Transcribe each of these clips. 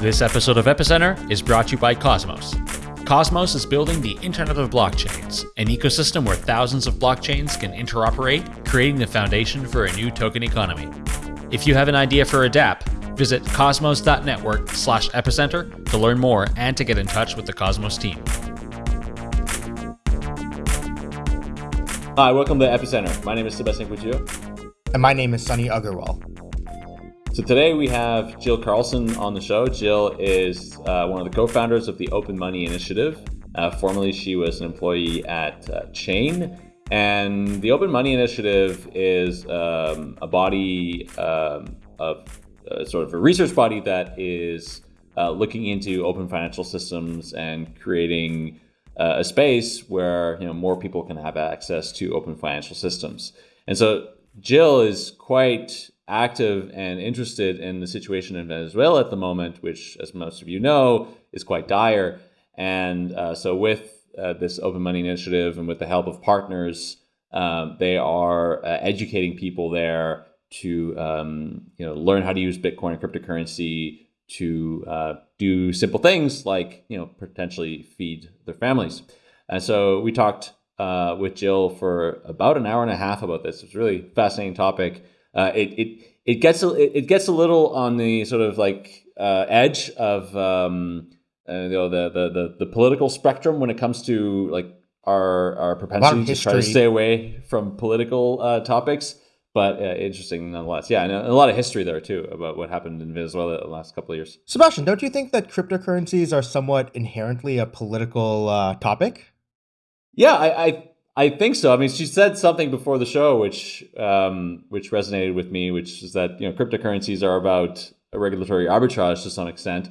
This episode of Epicenter is brought to you by Cosmos. Cosmos is building the Internet of Blockchains, an ecosystem where thousands of blockchains can interoperate, creating the foundation for a new token economy. If you have an idea for a dApp, visit cosmos.network slash epicenter to learn more and to get in touch with the Cosmos team. Hi, welcome to Epicenter. My name is Sebastien Couture. And my name is Sunny Agarwal. So today we have Jill Carlson on the show. Jill is uh, one of the co-founders of the Open Money Initiative. Uh, formerly, she was an employee at uh, Chain. And the Open Money Initiative is um, a body um, of uh, sort of a research body that is uh, looking into open financial systems and creating uh, a space where you know more people can have access to open financial systems. And so Jill is quite active and interested in the situation in Venezuela at the moment, which, as most of you know, is quite dire. And uh, so, with uh, this Open Money Initiative and with the help of partners, um, they are uh, educating people there to um, you know learn how to use Bitcoin and cryptocurrency to uh, do simple things like you know potentially feed their families. And so we talked uh, with Jill for about an hour and a half about this. It's a really fascinating topic. Uh, it it it gets a, it gets a little on the sort of like uh, edge of um, uh, you know the, the the the political spectrum when it comes to like our our propensity to try to stay away from political uh, topics. But uh, interesting nonetheless. Yeah, and a, a, lot of history there too about what happened in Venezuela the last couple of years. Sebastien, don't you think that cryptocurrencies are somewhat inherently a political uh, topic? Yeah, I, I I think so. I mean, she said something before the show, which um, which resonated with me, which is that you know cryptocurrencies are about a regulatory arbitrage to some extent.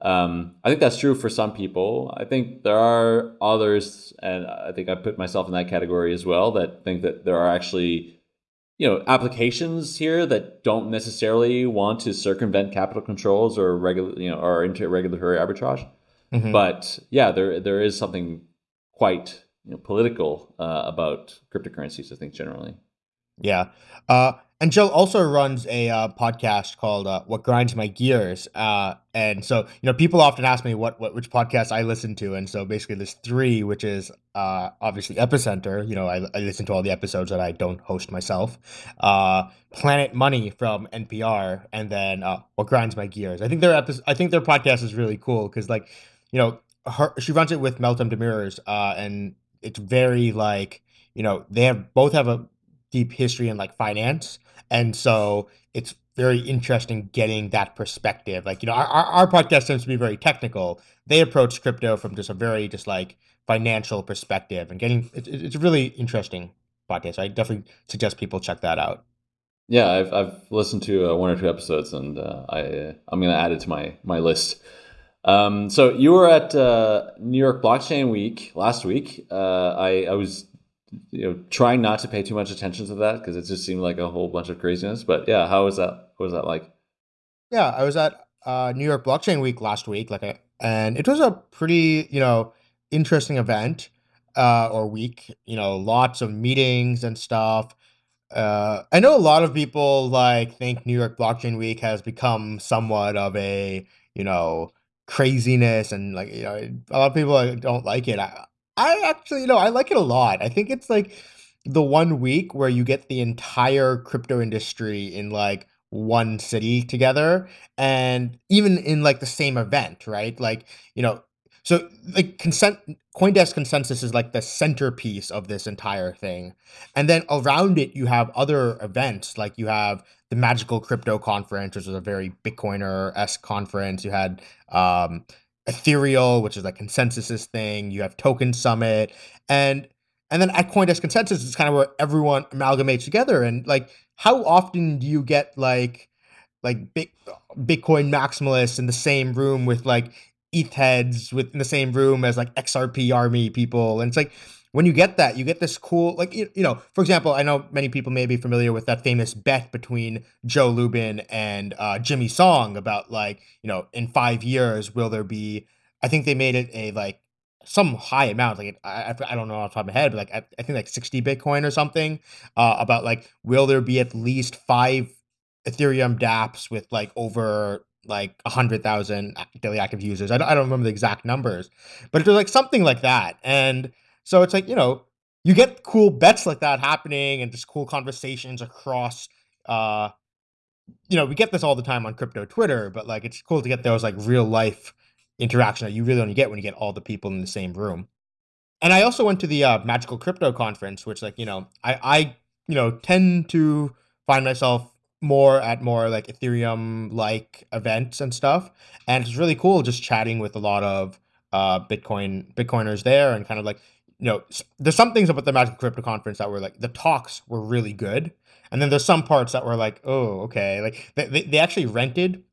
Um, I think that's true for some people. I think there are others, and I think I put myself in that category as well, that think that there are actually you know applications here that don't necessarily want to circumvent capital controls or regular you know or into regulatory arbitrage. Mm-hmm. But yeah, there there is something quite you know, political uh, about cryptocurrencies. I think generally. Yeah, uh, and Jill also runs a uh, podcast called uh, "What Grinds My Gears," uh, and so you know people often ask me what, what which podcast I listen to, and so basically there's three, which is uh, obviously Epicenter. You know, I, I listen to all the episodes that I don't host myself. Planet Money from NPR, and then "What Grinds My Gears." I think their epi- I think their podcast is really cool because like you know her she runs it with Meltem Demirors, and it's very like you know they have both have a deep history in like finance and so it's very interesting getting that perspective. Like you know our, our podcast tends to be very technical. They approach crypto from just a very just like financial perspective and getting it, it's a really interesting podcast. I definitely suggest people check that out. Yeah i've, I've listened to uh, one or two episodes and uh, i i'm gonna add it to my my list um, so you were at uh, New York Blockchain Week last week. Uh, I, I was you know trying not to pay too much attention to that because it just seemed like a whole bunch of craziness. But yeah, how was that? What was that like? Yeah, I was at uh, New York Blockchain Week last week, like, a, and it was a pretty you know interesting event uh, or week. You know, lots of meetings and stuff. Uh, I know a lot of people like think New York Blockchain Week has become somewhat of a you know craziness and like you know a lot of people uh, don't like it. I I actually you know I like it a lot. I think it's like the one week where you get the entire crypto industry in like one city together and even in like the same event, right? Like, you know, so like consent Coindesk consensus is like the centerpiece of this entire thing. And then around it you have other events like you have the Magical Crypto Conference, which is a very Bitcoiner-esque conference. You had um Ethereal, which is like consensus thing. You have Token Summit. And and then at Coindesk Consensus is kind of where everyone amalgamates together. And like how often do you get like like big Bitcoin maximalists in the same room with like ETH heads within the same room as like XRP army people. And it's like when you get that, you get this cool, like, you, you know, for example, I know many people may be familiar with that famous bet between Joe Lubin and uh, Jimmy Song about like, you know, in five years, will there be, I think they made it a like some high amount, like I, I don't know off the top of my head, but like I, I think like 60 Bitcoin or something uh, about like, will there be at least five Ethereum dApps with like over like 100,000 daily active users. I don't, I don't remember the exact numbers, but it was like something like that. And so it's like, you know, you get cool bets like that happening and just cool conversations across uh you know, we get this all the time on crypto Twitter, but like it's cool to get those like real life interaction that you really only get when you get all the people in the same room. And I also went to the uh, Magical Crypto Conference, which like, you know, I I you know, tend to find myself more at more like Ethereum like events and stuff. And it's really cool just chatting with a lot of uh Bitcoin Bitcoiners there and kind of like you know, there's some things about the Magic Crypto Conference that were like the talks were really good, and then there's some parts that were like, oh, okay, like they they, they actually rented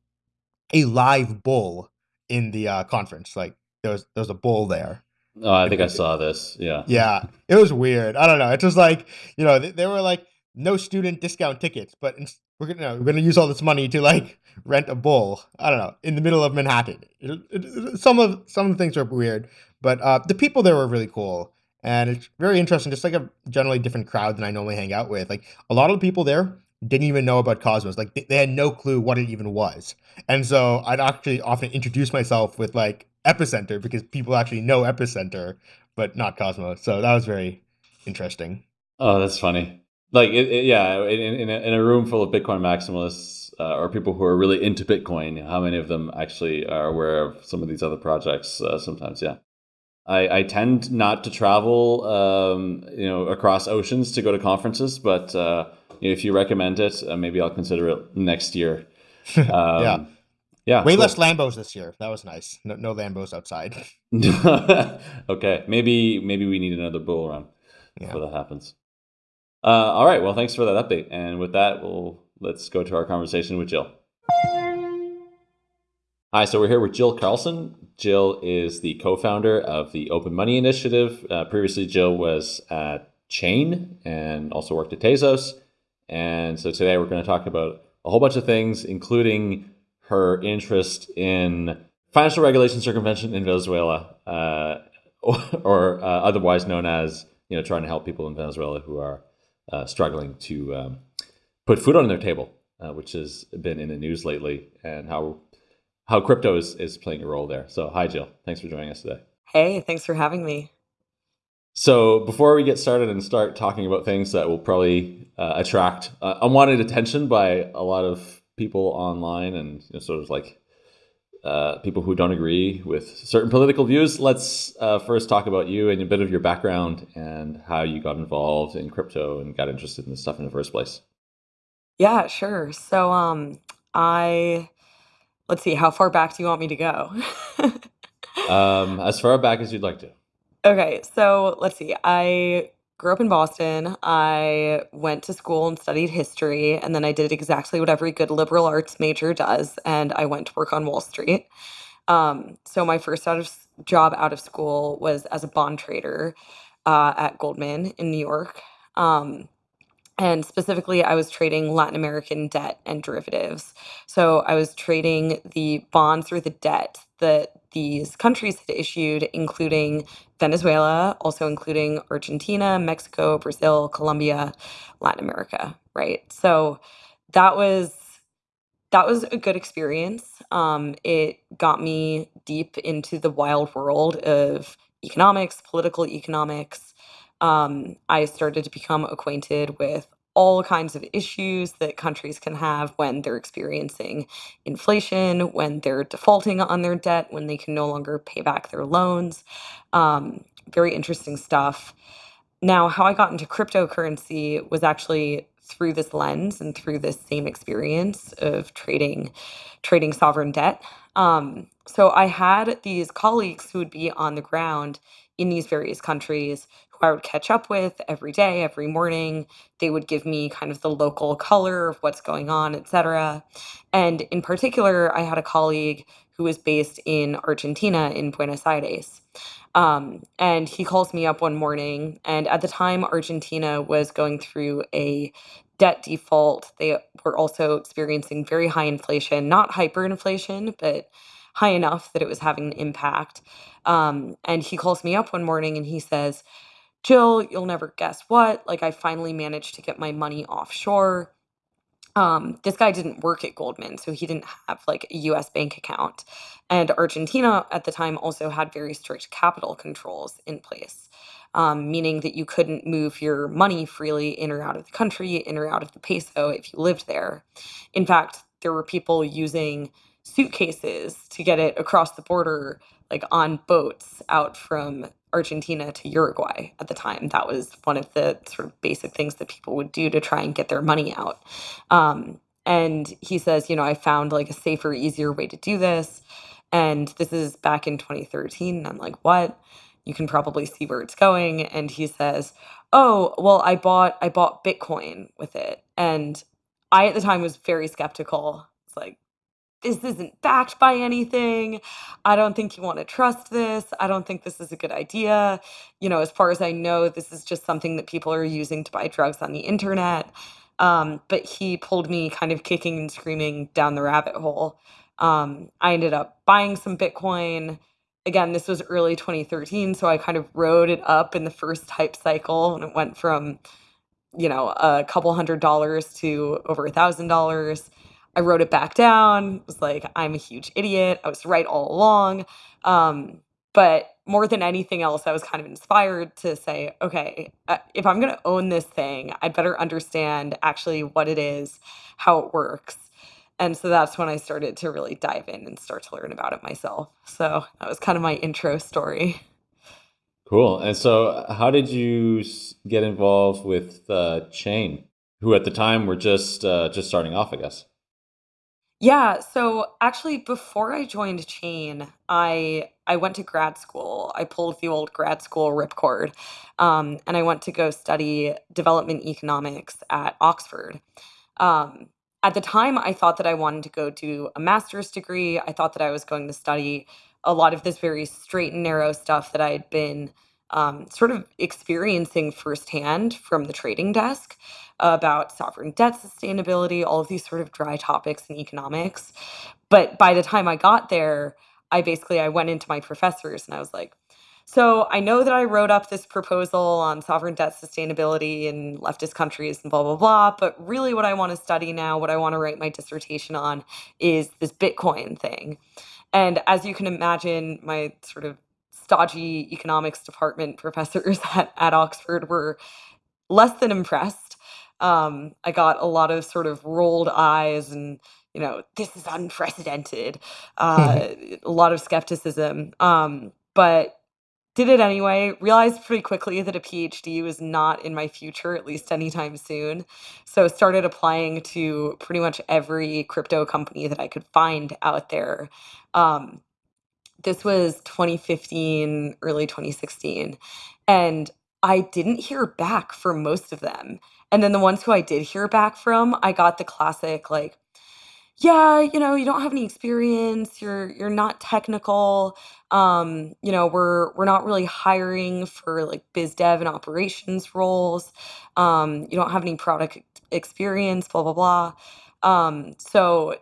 a live bull in the uh, conference. Like there was there was a bull there. Oh, I think I saw this. Yeah. yeah, it was weird. I don't know. It's just like you know they, they were like no student discount tickets, but we're gonna we're gonna use all this money to like rent a bull. I don't know in the middle of Manhattan. It- it- it- some of some of the things are weird, but uh, the people there were really cool, and it's very interesting. Just like a generally different crowd than I normally hang out with. Like a lot of the people there didn't even know about Cosmos. Like they, they had no clue what it even was, and so I'd actually often introduce myself with like Epicenter because people actually know Epicenter but not Cosmos. So that was very interesting. Oh, that's funny. Like, it, it, yeah, in, in, a, in a room full of Bitcoin maximalists uh, or people who are really into Bitcoin, how many of them actually are aware of some of these other projects? Uh, sometimes, yeah. I, I tend not to travel, um, you know, across oceans to go to conferences, but uh, if you recommend it, uh, maybe I'll consider it next year. Um, Yeah. yeah, Way cool. less Lambos this year. That was nice. No, no Lambos outside. okay, maybe maybe we need another bull run Yeah. before that happens. Uh, all right. Well, thanks for that update. And with that, we'll let's go to our conversation with Jill. Hi. So we're here with Jill Carlson. Jill is the co-founder of the Open Money Initiative. Uh, previously, Jill was at Chain and also worked at Tezos. And so today we're going to talk about a whole bunch of things, including her interest in financial regulation circumvention in Venezuela, uh, or, or uh, otherwise known as you know trying to help people in Venezuela who are uh, struggling to um, put food on their table, uh, which has been in the news lately, and how how crypto is, is playing a role there. So hi Jill, thanks for joining us today. Hey, thanks for having me. So before we get started and start talking about things that will probably uh, attract uh, unwanted attention by a lot of people online and you know, sort of like uh, people who don't agree with certain political views, let's uh, first talk about you and a bit of your background and how you got involved in crypto and got interested in this stuff in the first place. Yeah, sure. So, um, I let's see, how far back do you want me to go? Um, as far back as you'd like to. Okay, so let's see. I grew up in Boston. I went to school and studied history, and then I did exactly what every good liberal arts major does, and I went to work on Wall Street. Um, so my first out of job out of school was as a bond trader uh, at Goldman in New York. Um, and specifically, I was trading Latin American debt and derivatives. So I was trading the bonds or the debt that these countries had issued, including Venezuela, also including Argentina, Mexico, Brazil, Colombia, Latin America, right? So that was that was a good experience. Um, it got me deep into the wild world of economics, political economics. Um, I started to become acquainted with all kinds of issues that countries can have when they're experiencing inflation, when they're defaulting on their debt, when they can no longer pay back their loans. Um, very interesting stuff. Now, how I got into cryptocurrency was actually through this lens and through this same experience of trading trading sovereign debt. Um, so I had these colleagues who would be on the ground in these various countries I would catch up with every day, every morning. They would give me kind of the local color of what's going on, etc. And in particular, I had a colleague who was based in Argentina, in Buenos Aires. Um, and he calls me up one morning, and at the time, Argentina was going through a debt default. They were also experiencing very high inflation, not hyperinflation, but high enough that it was having an impact. Um, and he calls me up one morning and he says, Jill, you'll never guess what. Like, I finally managed to get my money offshore. um, this guy didn't work at Goldman, so he didn't have like a US bank account. And Argentina at the time also had very strict capital controls in place, um, meaning that you couldn't move your money freely in or out of the country, in or out of the peso if you lived there. In fact, there were people using suitcases to get it across the border, like on boats out from Argentina to Uruguay at the time. That was one of the sort of basic things that people would do to try and get their money out. Um, and he says, you know, I found like a safer, easier way to do this. And this is back in 2013. And I'm like, what? You can probably see where it's going. And he says, oh, well, I bought I bought Bitcoin with it. And I at the time was very skeptical. It's like, this isn't backed by anything. I don't think you want to trust this. I don't think this is a good idea. You know, as far as I know, this is just something that people are using to buy drugs on the internet. Um, but he pulled me kind of kicking and screaming down the rabbit hole. Um, I ended up buying some Bitcoin. Again, this was early 2013, so I kind of rode it up in the first hype cycle, and it went from, you know, a couple hundred dollars to over a thousand dollars I rode it back down. It Was like, I'm a huge idiot. I was right all along. Um, but more than anything else, I was kind of inspired to say, okay, uh, if I'm going to own this thing, I'd better understand actually what it is, how it works. And so that's when I started to really dive in and start to learn about it myself. So that was kind of my intro story. Cool. And so, how did you get involved with uh, Chain, who at the time were just uh, just starting off, I guess? Yeah, so actually before I joined Chain, I I went to grad school. I pulled the old grad school ripcord. Um, and I went to go study development economics at Oxford. Um, at the time, I thought that I wanted to go do a master's degree. I thought that I was going to study a lot of this very straight and narrow stuff that I had been um, sort of experiencing firsthand from the trading desk about sovereign debt sustainability, all of these sort of dry topics in economics. But by the time I got there, I basically I went into my professors and I was like, so I know that I wrote up this proposal on sovereign debt sustainability in leftist countries and blah blah blah, but really what I want to study now, what I want to write my dissertation on is this Bitcoin thing. And as you can imagine, my sort of stodgy economics department professors at, at Oxford were less than impressed. Um, I got a lot of sort of rolled eyes and, you know, this is unprecedented, uh, a lot of skepticism. Um, but did it anyway. Realized pretty quickly that a PhD was not in my future, at least anytime soon. So started applying to pretty much every crypto company that I could find out there. Um, this was 2015, early 2016. And I didn't hear back from most of them. And then the ones who I did hear back from, I got the classic like, yeah, you know, you don't have any experience, you're you're not technical. Um, you know, we're we're not really hiring for like biz dev and operations roles. Um, you don't have any product experience, blah blah blah. Um, so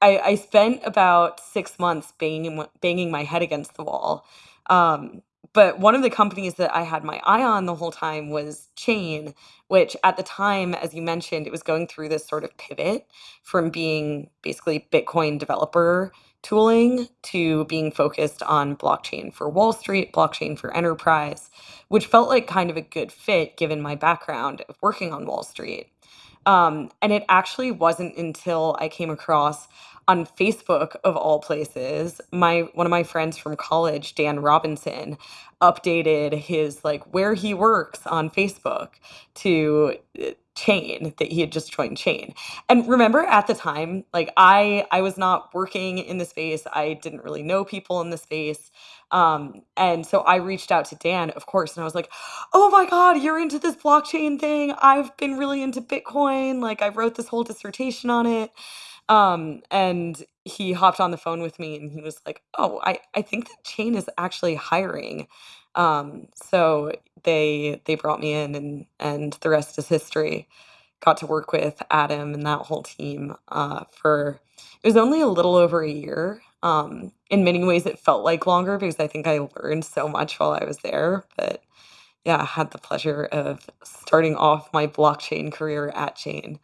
I, I spent about six months banging banging my head against the wall. Um, but one of the companies that I had my eye on the whole time was Chain, which at the time, as you mentioned, it was going through this sort of pivot from being basically Bitcoin developer tooling to being focused on blockchain for Wall Street, blockchain for enterprise, which felt like kind of a good fit given my background of working on Wall Street. Um, and it actually wasn't until I came across on Facebook of all places, my one of my friends from college, Dan Robinson, updated his like where he works on Facebook to uh, chain that he had just joined chain. And remember at the time like i i was not working in the space. I didn't really know people in the space um and so i reached out to dan of course and i was like oh my god you're into this blockchain thing i've been really into bitcoin like i wrote this whole dissertation on it um and he hopped on the phone with me and he was like oh i i think that chain is actually hiring um, so they they brought me in and and the rest is history. Got to work with Adam and that whole team uh, for it was only a little over a year. Um, in many ways, it felt like longer because I think I learned so much while I was there. But yeah, I had the pleasure of starting off my blockchain career at Chain.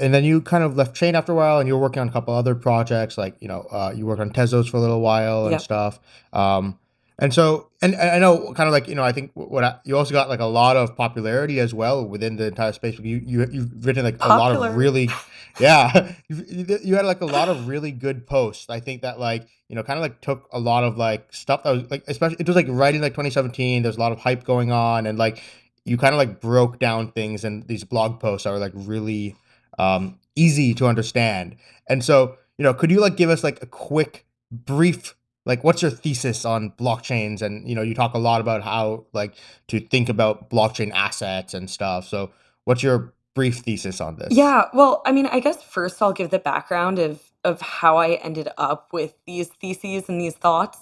and then you kind of left Chain after a while, and you were working on a couple other projects, like you know, uh, you worked on Tezos for a little while and Yep. stuff. Um, and so, and, and I know, kind of like you know, I think what I, you also got like a lot of popularity as well within the entire space. You you you've written like a lot of really, yeah, you, you you had like a lot of really good posts. I think that like you know, kind of like took a lot of like stuff that was like, especially it was like right in like 2017. There's a lot of hype going on, and like you kind of like broke down things, and these blog posts are like really um, easy to understand. And so, you know, could you like give us like a quick, brief, like what's your thesis on blockchains? And you know, you talk a lot about how like to think about blockchain assets and stuff. So, what's your brief thesis on this? Yeah, well, I mean, I guess first I'll give the background of of how I ended up with these theses and these thoughts,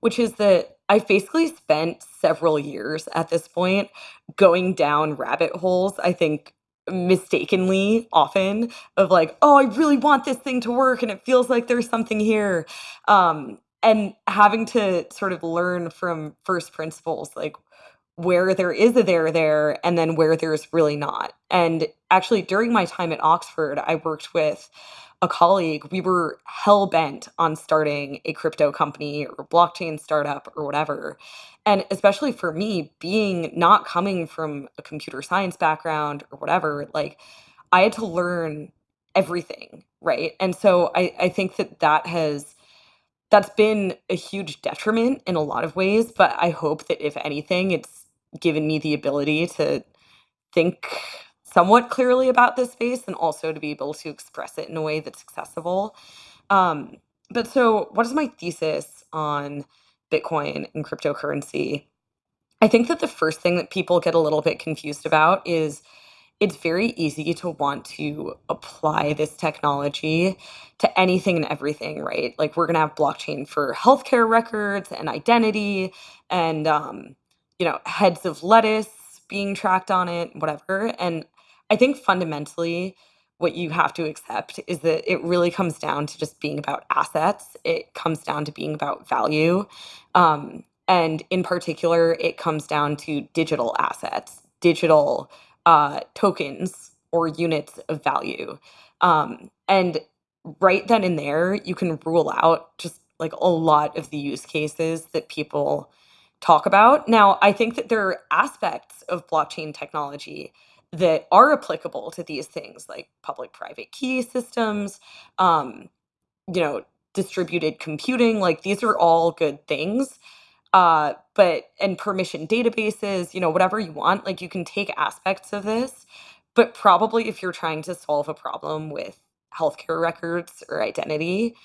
which is that I've basically spent several years at this point going down rabbit holes, I think mistakenly often of like, oh, I really want this thing to work and it feels like there's something here. Um, and having to sort of learn from first principles, like where there is a there there and then where there's really not. And actually, during my time at Oxford, I worked with a colleague. We were hell bent on starting a crypto company or blockchain startup or whatever. And especially for me, being not coming from a computer science background or whatever, like I had to learn everything, right? And so I, I think that that has that's been a huge detriment in a lot of ways, but I hope that if anything, it's given me the ability to think somewhat clearly about this space and also to be able to express it in a way that's accessible. Um, but so, what is my thesis on Bitcoin and cryptocurrency? I think that the first thing that people get a little bit confused about is it's very easy to want to apply this technology to anything and everything, right? Like we're gonna have blockchain for healthcare records and identity and um, you know, heads of lettuce being tracked on it, whatever. And I think fundamentally what you have to accept is that it really comes down to just being about assets. It comes down to being about value. Um, and in particular, it comes down to digital assets, digital uh, tokens or units of value. Um, and right then and there, you can rule out just like a lot of the use cases that people talk about. Now, I think that there are aspects of blockchain technology that are applicable to these things, like public private key systems, um, you know, distributed computing. Like these are all good things. Uh, but and permission databases, you know, whatever you want, like you can take aspects of this, but probably if you're trying to solve a problem with healthcare records or identity,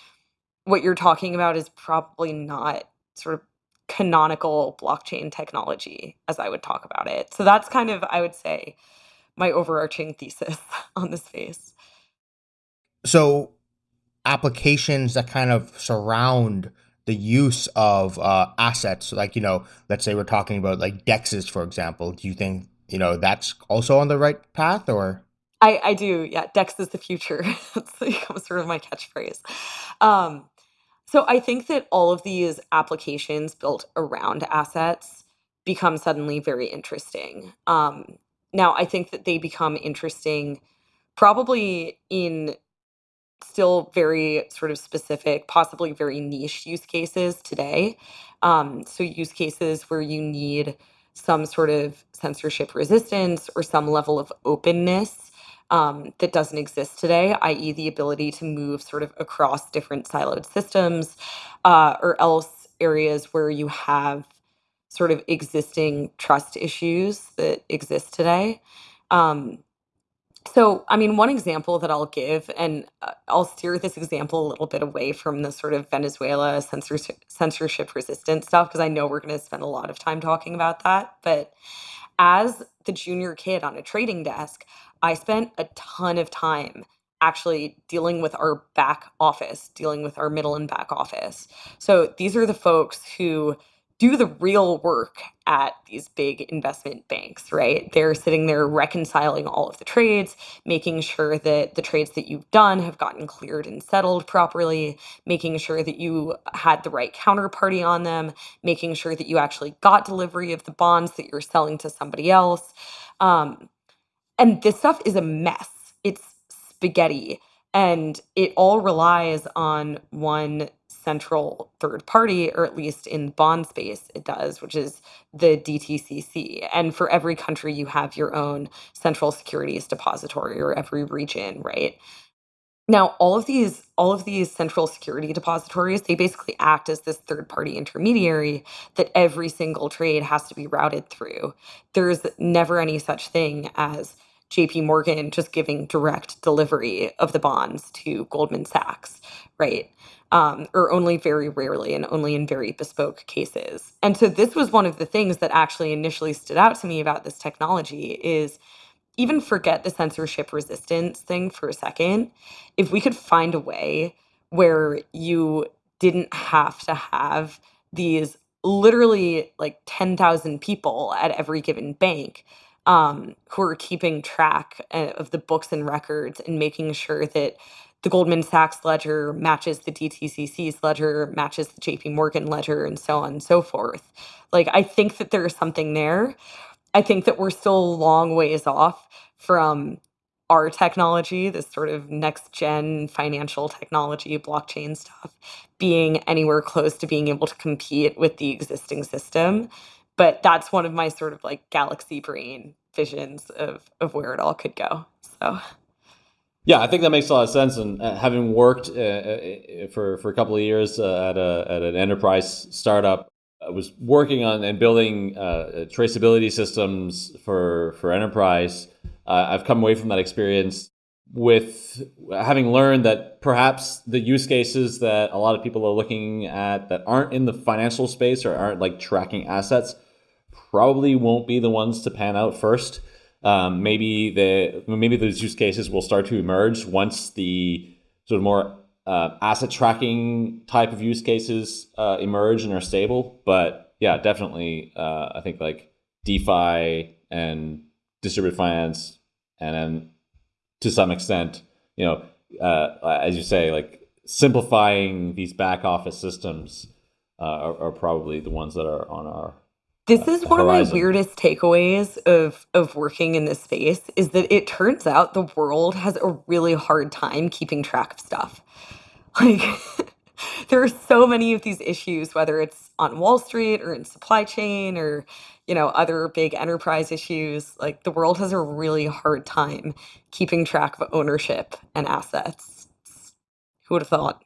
what you're talking about is probably not sort of canonical blockchain technology as I would talk about it. So that's kind of, I would say, my overarching thesis on the space. So, applications that kind of surround the use of uh, assets, like you know, let's say we're talking about like dexes, for example. Do you think you know that's also on the right path, or? I, I do, yeah. Dex is the future. That's sort of my catchphrase. Um, so I think that all of these applications built around assets become suddenly very interesting. Um, now, I think that they become interesting probably in still very sort of specific, possibly very niche use cases today. Um, so, use cases where you need some sort of censorship resistance or some level of openness um, that doesn't exist today, i.e., the ability to move sort of across different siloed systems, uh, or else areas where you have sort of existing trust issues that exist today. Um, so, I mean, one example that I'll give, and uh, I'll steer this example a little bit away from the sort of Venezuela censorship, resistant stuff, because I know we're going to spend a lot of time talking about that. But as the junior kid on a trading desk, I spent a ton of time actually dealing with our back office, dealing with our middle and back office. So these are the folks who do the real work at these big investment banks, right? They're sitting there reconciling all of the trades, making sure that the trades that you've done have gotten cleared and settled properly, making sure that you had the right counterparty on them, making sure that you actually got delivery of the bonds that you're selling to somebody else. Um, and this stuff is a mess. It's spaghetti and it all relies on one central third party, or at least in bond space, it does, which is the DTCC. And for every country, you have your own central securities depository, or every region, right? Now, all of these all of these central security depositories, they basically act as this third-party intermediary that every single trade has to be routed through. There's never any such thing as JP Morgan just giving direct delivery of the bonds to Goldman Sachs, right? Um, or only very rarely and only in very bespoke cases. And so this was one of the things that actually initially stood out to me about this technology is even forget the censorship resistance thing for a second. If we could find a way where you didn't have to have these literally like 10,000 people at every given bank um, who are keeping track uh, of the books and records and making sure that the Goldman Sachs ledger matches the DTCC's ledger, matches the JP Morgan ledger, and so on and so forth. Like, I think that there's something there. I think that we're still a long ways off from our technology, this sort of next gen financial technology, blockchain stuff, being anywhere close to being able to compete with the existing system. But that's one of my sort of like galaxy brain visions of of where it all could go. So yeah, I think that makes a lot of sense. And uh, having worked uh, uh for for a couple of years uh, at a at an enterprise startup, I was working on and building uh, traceability systems for for enterprise. Uh, I've come away from that experience with having learned that perhaps the use cases that a lot of people are looking at that aren't in the financial space or aren't like tracking assets probably won't be the ones to pan out first. Um, maybe the maybe those use cases will start to emerge once the sort of more uh, asset tracking type of use cases uh, emerge and are stable. But yeah, definitely, uh, I think like DeFi and distributed finance, and then to some extent, you know, uh, as you say, like simplifying these back office systems uh, are, are probably the ones that are on our this is one of my weirdest takeaways of of working in this space is that it turns out the world has a really hard time keeping track of stuff. Like there are so many of these issues whether it's on Wall Street or in supply chain or you know other big enterprise issues like the world has a really hard time keeping track of ownership and assets. Who would have thought?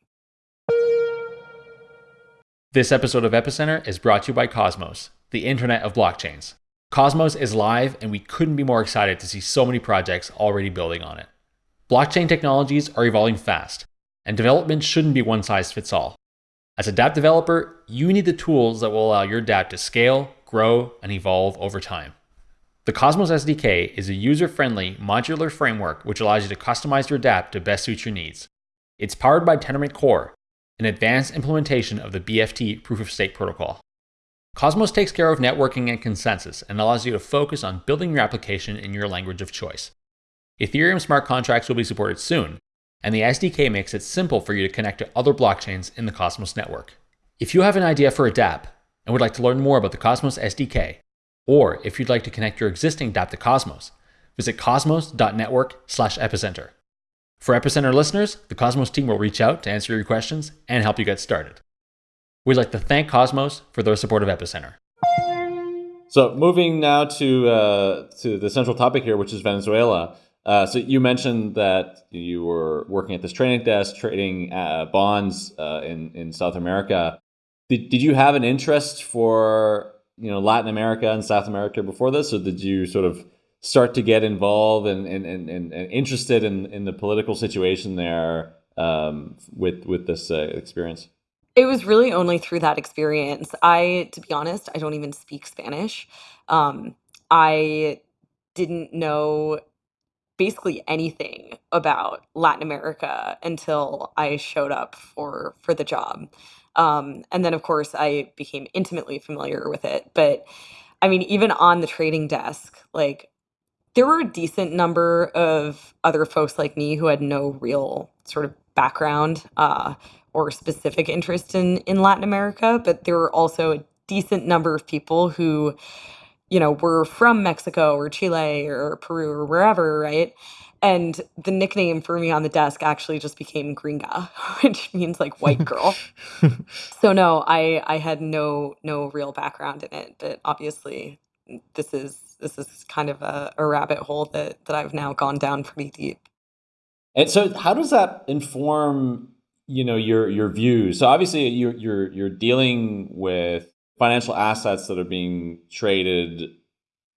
This episode of Epicenter is brought to you by Cosmos the Internet of Blockchains. Cosmos is live, and we couldn't be more excited to see so many projects already building on it. Blockchain technologies are evolving fast, and development shouldn't be one size fits all. As a dApp developer, you need the tools that will allow your dApp to scale, grow, and evolve over time. The Cosmos SDK is a user friendly, modular framework which allows you to customize your dApp to best suit your needs. It's powered by Tendermint Core, an advanced implementation of the BFT proof of stake protocol. Cosmos takes care of networking and consensus and allows you to focus on building your application in your language of choice. Ethereum smart contracts will be supported soon, and the SDK makes it simple for you to connect to other blockchains in the Cosmos network. If you have an idea for a dApp and would like to learn more about the Cosmos SDK, or if you'd like to connect your existing dApp to Cosmos, visit cosmos.network/epicenter. For Epicenter listeners, the Cosmos team will reach out to answer your questions and help you get started. We'd like to thank Cosmos for their support of Epicenter. So moving now to uh, to the central topic here, which is Venezuela. Uh, so you mentioned that you were working at this trading desk, trading uh, bonds uh, in in South America. Did, did you have an interest for you know Latin America and South America before this, or did you sort of start to get involved and and, and, and interested in, in the political situation there um, with with this uh, experience? It was really only through that experience. I, to be honest, I don't even speak Spanish. Um, I didn't know basically anything about Latin America until I showed up for for the job. Um, and then of course I became intimately familiar with it. But I mean, even on the trading desk, like there were a decent number of other folks like me who had no real sort of background. Uh, or specific interest in in Latin America, but there were also a decent number of people who, you know, were from Mexico or Chile or Peru or wherever, right? and the nickname for me on the desk actually just became Gringa, which means like white girl. so no, I I had no no real background in it, but obviously this is this is kind of a, a rabbit hole that that I've now gone down pretty deep. And so, how does that inform you know your your views? So obviously, you're you're you're dealing with financial assets that are being traded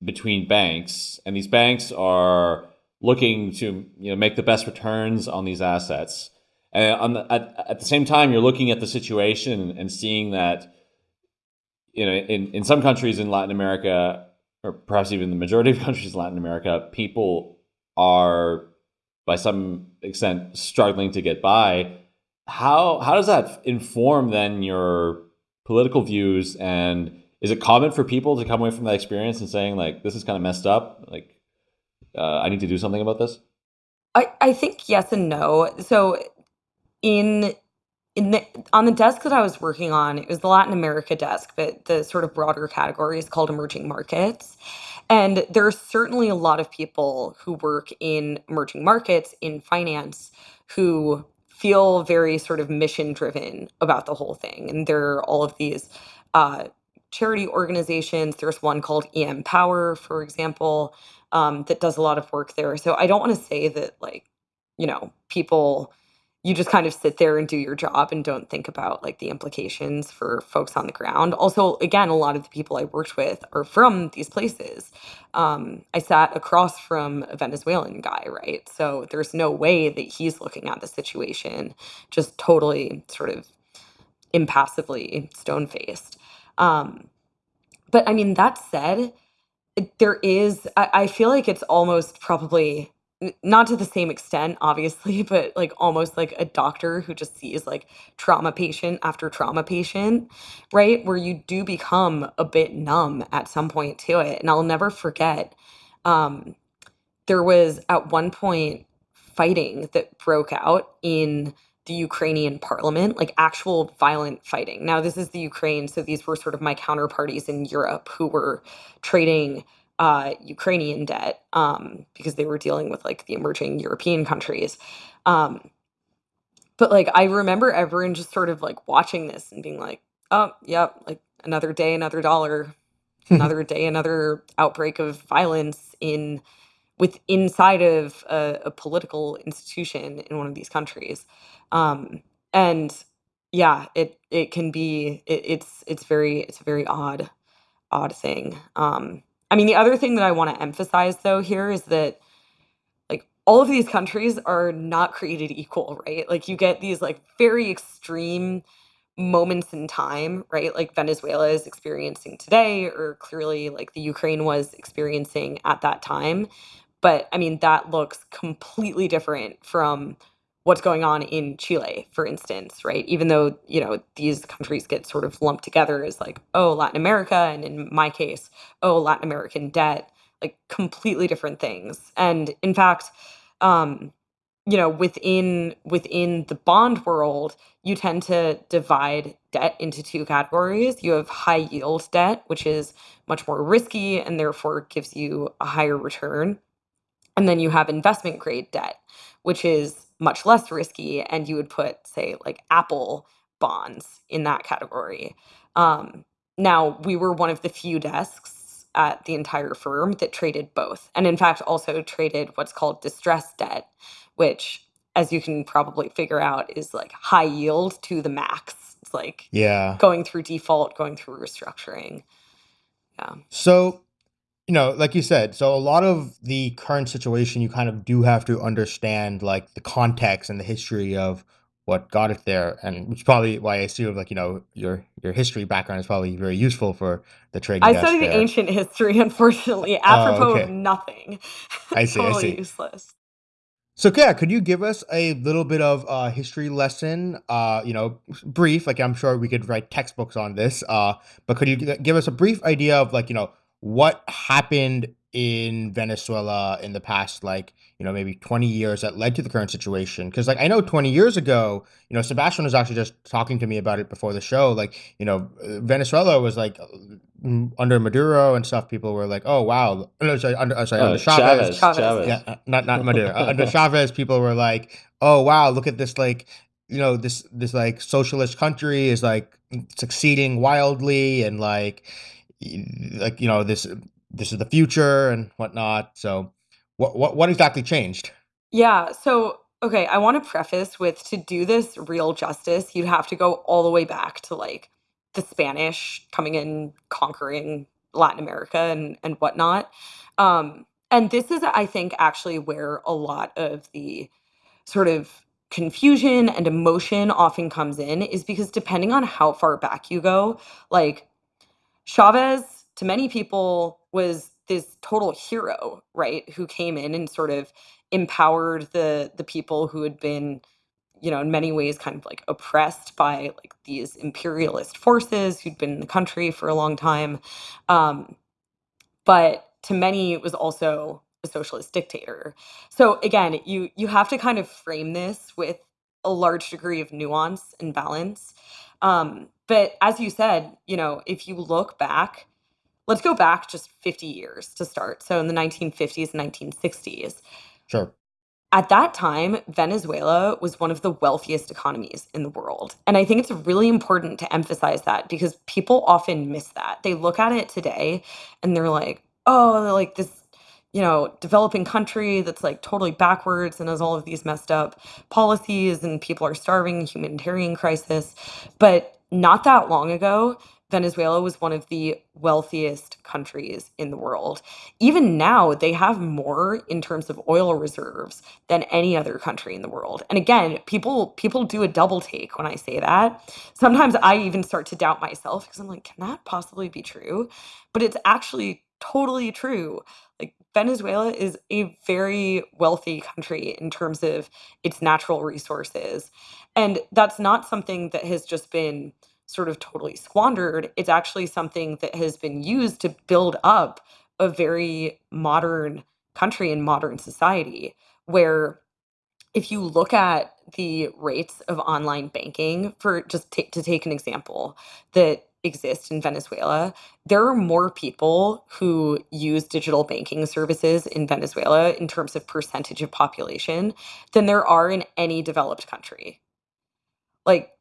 between banks, and these banks are looking to you know make the best returns on these assets. And the, at, at the same time, you're looking at the situation and seeing that you know in, in some countries in Latin America, or perhaps even the majority of countries in Latin America, people are by some extent struggling to get by. How how does that inform then your political views and is it common for people to come away from that experience and saying like this is kind of messed up like uh, I need to do something about this? I, I think yes and no. So in in the on the desk that I was working on, it was the Latin America desk, but the sort of broader category is called emerging markets. And there are certainly a lot of people who work in emerging markets in finance who feel very sort of mission driven about the whole thing. And there are all of these uh, charity organizations. There's one called EMpower, for example, um, that does a lot of work there. So I don't want to say that like, you know, people you just kind of sit there and do your job and don't think about like the implications for folks on the ground. Also, again, a lot of the people I worked with are from these places. Um, I sat across from a Venezuelan guy, right? So there's no way that he's looking at the situation just totally sort of impassively stone faced. Um, but I mean, that said, there is I, I feel like it's almost probably not to the same extent obviously but like almost like a doctor who just sees like trauma patient after trauma patient right where you do become a bit numb at some point to it and i'll never forget um there was at one point fighting that broke out in the Ukrainian parliament, like actual violent fighting. Now, this is the Ukraine, so these were sort of my counterparties in Europe who were trading uh, Ukrainian debt um, because they were dealing with like the emerging European countries. Um, but like, I remember everyone just sort of like watching this and being like, oh, yep, like another day, another dollar, another day, another outbreak of violence in with inside of a, a political institution in one of these countries. Um, and yeah, it it can be it, it's it's very it's a very odd odd thing. Um, I mean, the other thing that I want to emphasize though here is that like all of these countries are not created equal, right? Like you get these like very extreme moments in time, right? Like Venezuela is experiencing today, or clearly like the Ukraine was experiencing at that time. But I mean, that looks completely different from what's going on in Chile, for instance, right? Even though, you know, these countries get sort of lumped together as like, oh, Latin America, and in my case, oh, Latin American debt, like completely different things. And in fact, um, you know, within within the bond world, you tend to divide debt into two categories. You have high yield debt, which is much more risky and therefore gives you a higher return. And then you have investment grade debt, which is much less risky and you would put say like apple bonds in that category. Um, now we were one of the few desks at the entire firm that traded both and in fact also traded what's called distressed debt which as you can probably figure out is like high yield to the max. It's like Yeah. going through default going through restructuring. Yeah. So, you know, like you said, so a lot of the current situation, you kind of do have to understand like the context and the history of what got it there, and which is probably why I assume like you know your your history background is probably very useful for the trading i desk studied there. ancient history unfortunately Oh, apropos of okay. nothing I see, I totally see. useless So yeah, could you give us a little bit of a history lesson? Uh, you know, brief. Like I'm sure we could write textbooks on this. Uh, but could you g- give us a brief idea of like you know what happened in Venezuela in the past, like, you know, maybe 20 years that led to the current situation? Because, like, I know 20 years ago, you know, Sebastien was actually just talking to me about it before the show. Like, you know, uh, Venezuela was like mm, under Maduro and stuff. People were like, "Oh wow," no, sorry, under, uh, sorry, Oh, under Chavez. Chavez. Chavez, Chavez. Yeah, uh, not not Maduro. Uh, under Chavez, people were like, "Oh wow, look at this like." You know this this like socialist country is like succeeding wildly and like y- like you know this this is the future and whatnot. So, what what what exactly changed? Yeah. So, okay, I want to preface with to do this real justice, you'd have to go all the way back to like the Spanish coming in, conquering Latin America and and whatnot. Um, and this is, I think, actually where a lot of the sort of confusion and emotion often comes in is because depending on how far back you go, like Chavez, to many people, was this total hero, right? Who came in and sort of empowered the the people who had been, you know, in many ways kind of like oppressed by like these imperialist forces who'd been in the country for a long time. Um, but to many it was also a socialist dictator. So again, you you have to kind of frame this with a large degree of nuance and balance. Um, but as you said, you know, if you look back, let's go back just 50 years to start. So in the 1950s and 1960s, Sure. at that time, Venezuela was one of the wealthiest economies in the world. And I think it's really important to emphasize that because people often miss that. They look at it today and they're like, oh, like this, you know, developing country that's like totally backwards and has all of these messed up policies and people are starving, humanitarian crisis. But not that long ago, Venezuela was one of the wealthiest countries in the world. Even now, they have more in terms of oil reserves than any other country in the world. And again, people people do a double take when I say that. Sometimes I even start to doubt myself because I'm like, can that possibly be true? But it's actually totally true. Venezuela is a very wealthy country in terms of its natural resources. And that's not something that has just been sort of totally squandered. It's actually something that has been used to build up a very modern country and modern society where if you look at the rates of online banking for just ta- to take an example that exist in Venezuela, there are more people who use digital banking services in Venezuela in terms of percentage of population than there are in any developed country. Like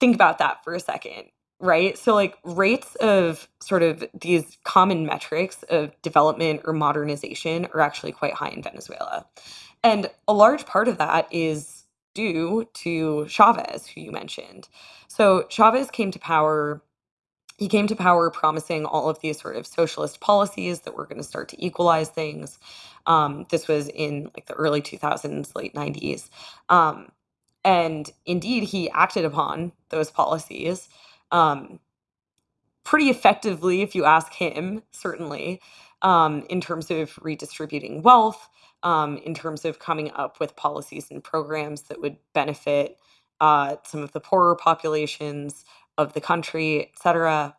think about that for a second, right? So like rates of sort of these common metrics of development or modernization are actually quite high in Venezuela. And a large part of that is due to Chavez, who you mentioned. So Chavez came to power. He came to power promising all of these sort of socialist policies that were going to start to equalize things. Um, this was in like the early 2000s, late 90s. Um, and indeed, he acted upon those policies um, pretty effectively, if you ask him, certainly, um, in terms of redistributing wealth, um, in terms of coming up with policies and programs that would benefit uh, some of the poorer populations of the country, etc.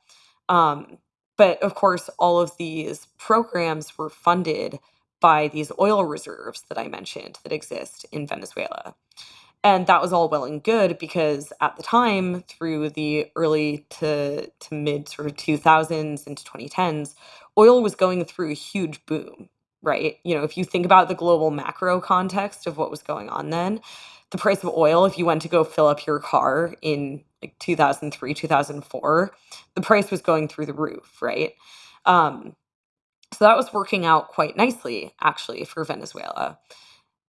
Um, but of course, all of these programs were funded by these oil reserves that I mentioned that exist in Venezuela. And that was all well and good because at the time, through the early to, to mid sort of 2000s into 2010s, oil was going through a huge boom, right? You know, if you think about the global macro context of what was going on then, the price of oil, if you went to go fill up your car in like 2003, 2004, the price was going through the roof, right? Um, so that was working out quite nicely, actually, for Venezuela.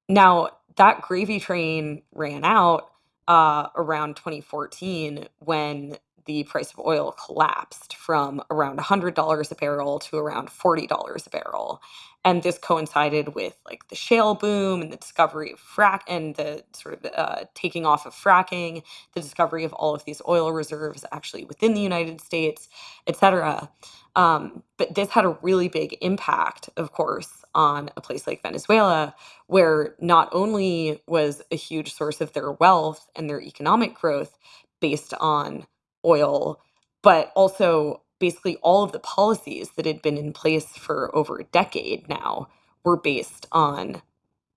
Now, that gravy train ran out uh, around 2014 when the price of oil collapsed from around $100 a barrel to around $40 a barrel. And this coincided with like the shale boom and the discovery of frack and the sort of uh, taking off of fracking, the discovery of all of these oil reserves actually within the United States, et cetera. Um, but this had a really big impact, of course, on a place like Venezuela, where not only was a huge source of their wealth and their economic growth based on oil, but also basically all of the policies that had been in place for over a decade now were based on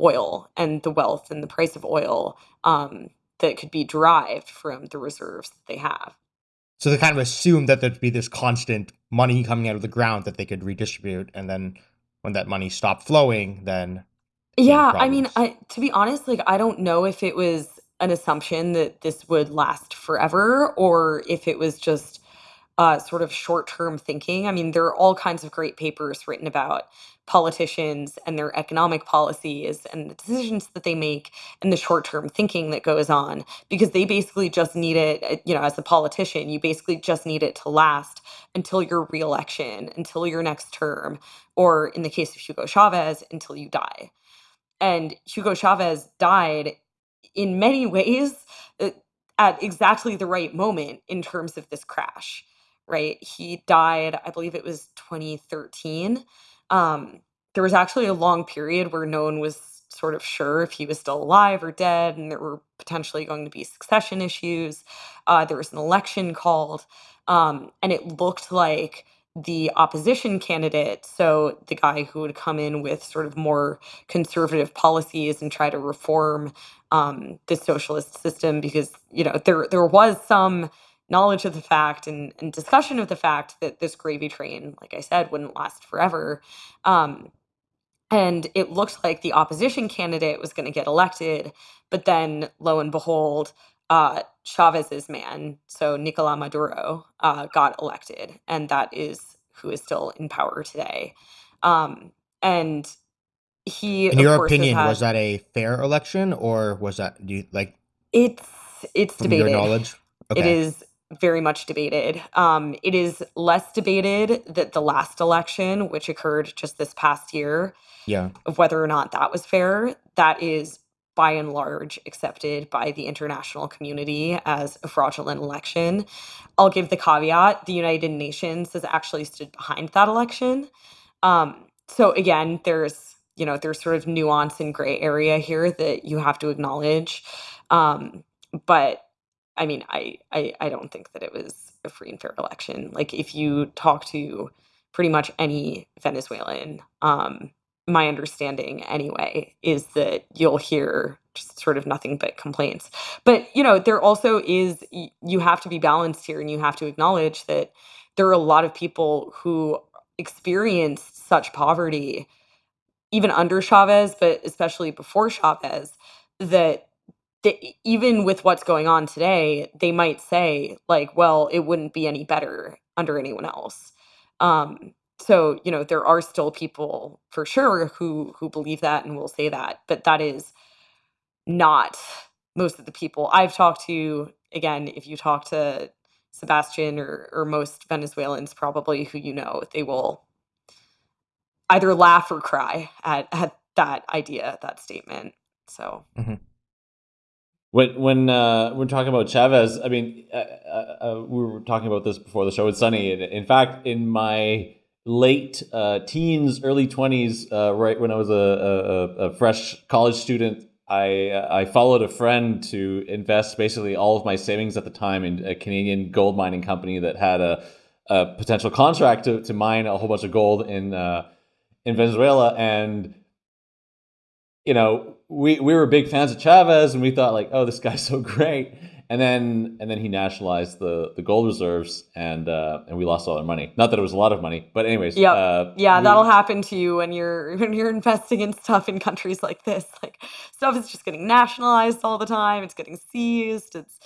oil and the wealth and the price of oil um, that could be derived from the reserves that they have. So they kind of assumed that there'd be this constant money coming out of the ground that they could redistribute, and then when that money stopped flowing, then yeah, I mean, I to be honest, like I don't know if it was an assumption that this would last forever or if it was just uh, sort of short term thinking. I mean, there are all kinds of great papers written about politicians and their economic policies and the decisions that they make and the short term thinking that goes on because they basically just need it, uh, you know, as a politician, you basically just need it to last until your reelection, until your next term, or in the case of Hugo Chavez, until you die. And Hugo Chavez died in many ways uh, at exactly the right moment in terms of this crash right? He died, I believe it was 2013. Um, there was actually a long period where no one was sort of sure if he was still alive or dead, and there were potentially going to be succession issues. Uh, there was an election called, um, and it looked like the opposition candidate, so the guy who would come in with sort of more conservative policies and try to reform um, the socialist system, because you know there there was some knowledge of the fact and, and discussion of the fact that this gravy train, like I said, wouldn't last forever. Um, and it looked like the opposition candidate was going to get elected, but then lo and behold, uh, Chavez's man, so Nicolas Maduro, uh, got elected, and that is who is still in power today. Um, and he, in your opinion, had, was that a fair election, or was that do you like? It's it's debated. Your knowledge, okay. it is very much debated. Um, it is less debated that the last election, which occurred just this past year, yeah, of whether or not that was fair, that is by and large accepted by the international community as a fraudulent election. I'll give the caveat the United Nations has actually stood behind that election. Um, so again, there's you know there's sort of nuance and gray area here that you have to acknowledge. Um, but I mean, I, I I don't think that it was a free and fair election. Like if you talk to pretty much any Venezuelan, um, my understanding anyway is that you'll hear just sort of nothing but complaints. But you know, there also is you have to be balanced here, and you have to acknowledge that there are a lot of people who experienced such poverty even under Chavez, but especially before Chavez, that even with what's going on today, they might say like, well, it wouldn't be any better under anyone else. Um, so you know there are still people for sure who who believe that and will say that, but that is not most of the people I've talked to. Again, if you talk to Sebastian or or most Venezuelans, probably who you know, they will either laugh or cry at at that idea, that statement. So. Mm-hmm. When when uh, we're talking about Chavez, I mean, uh, uh, uh, we were talking about this before the show with Sunny. In fact, in my late uh, teens, early twenties, uh, right when I was a, a, a, fresh college student, I I followed a friend to invest basically all of my savings at the time in a Canadian gold mining company that had a, a potential contract to, to mine a whole bunch of gold in in Venezuela and you know, we we were big fans of Chavez, and we thought like, oh, this guy's so great. And then and then he nationalized the the gold reserves, and uh, and we lost all our money. Not that it was a lot of money, but anyways. Yeah, uh, yeah, we, that'll happen to you when you're when you're investing in stuff in countries like this. Like stuff is just getting nationalized all the time. It's getting seized. It's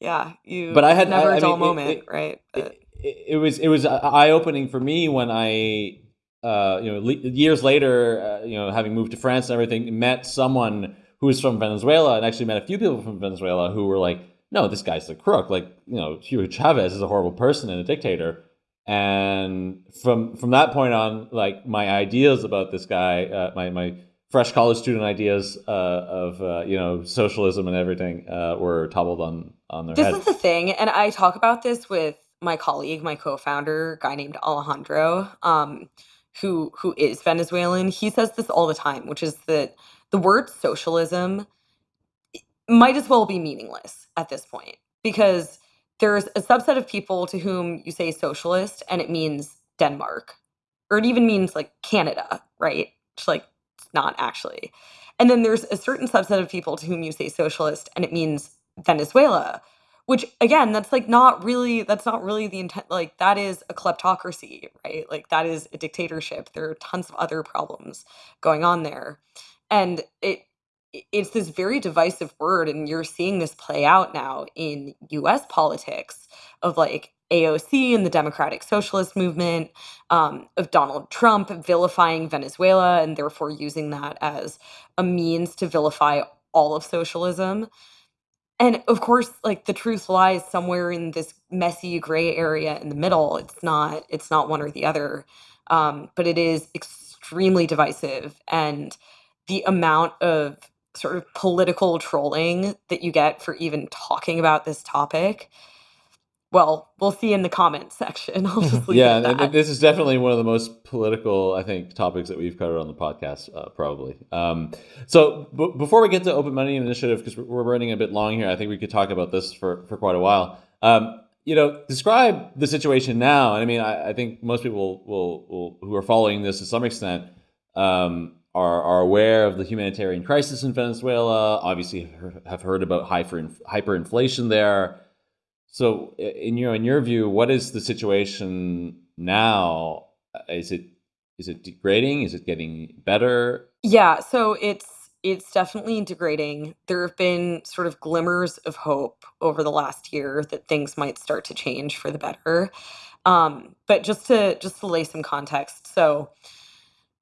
yeah, you. But I had never I, a dull mean, moment, it, right? It, it, it was it was eye opening for me when I uh, you know, le- years later, uh, you know, having moved to France and everything, met someone who was from Venezuela, and actually met a few people from Venezuela who were like, "No, this guy's a crook. Like, you know, Hugo Chavez is a horrible person and a dictator." And from from that point on, like my ideas about this guy, uh, my my fresh college student ideas uh, of uh, you know socialism and everything uh, were toppled on on their this head. is the thing, and I talk about this with my colleague, my co-founder, guy named Alejandro. Um, who who is Venezuelan, he says this all the time, which is that the word socialism might as well be meaningless at this point because there's a subset of people to whom you say socialist and it means Denmark, or it even means like Canada, right? Like not actually. And then there's a certain subset of people to whom you say socialist and it means Venezuela, which again, that's like not really that's not really the intent like that is a kleptocracy, right? Like that is a dictatorship. There are tons of other problems going on there. And it it's this very divisive word and you're seeing this play out now in US politics of like AOC and the Democratic Socialist Movement, um, of Donald Trump vilifying Venezuela and therefore using that as a means to vilify all of socialism. And of course, like the truth lies somewhere in this messy gray area in the middle. It's not it's not one or the other. Um, but it is extremely divisive and the amount of sort of political trolling that you get for even talking about this topic well, we'll see in the comments section. I'll just leave yeah, it at that. this is definitely one of the most political, I think, topics that we've covered on the podcast, uh, probably. Um, so b- before we get to Open Money Initiative, because we're running a bit long here, I think we could talk about this for, for quite a while. Um, you know, describe the situation now. And I mean, I, I think most people will, will, who are following this to some extent um, are, are aware of the humanitarian crisis in Venezuela. Obviously, have heard about hyper hyperinflation there. So, in your in your view, what is the situation now? Is it is it degrading? Is it getting better? Yeah, so it's it's definitely degrading. There have been sort of glimmers of hope over the last year that things might start to change for the better. Um, but just to just to lay some context, so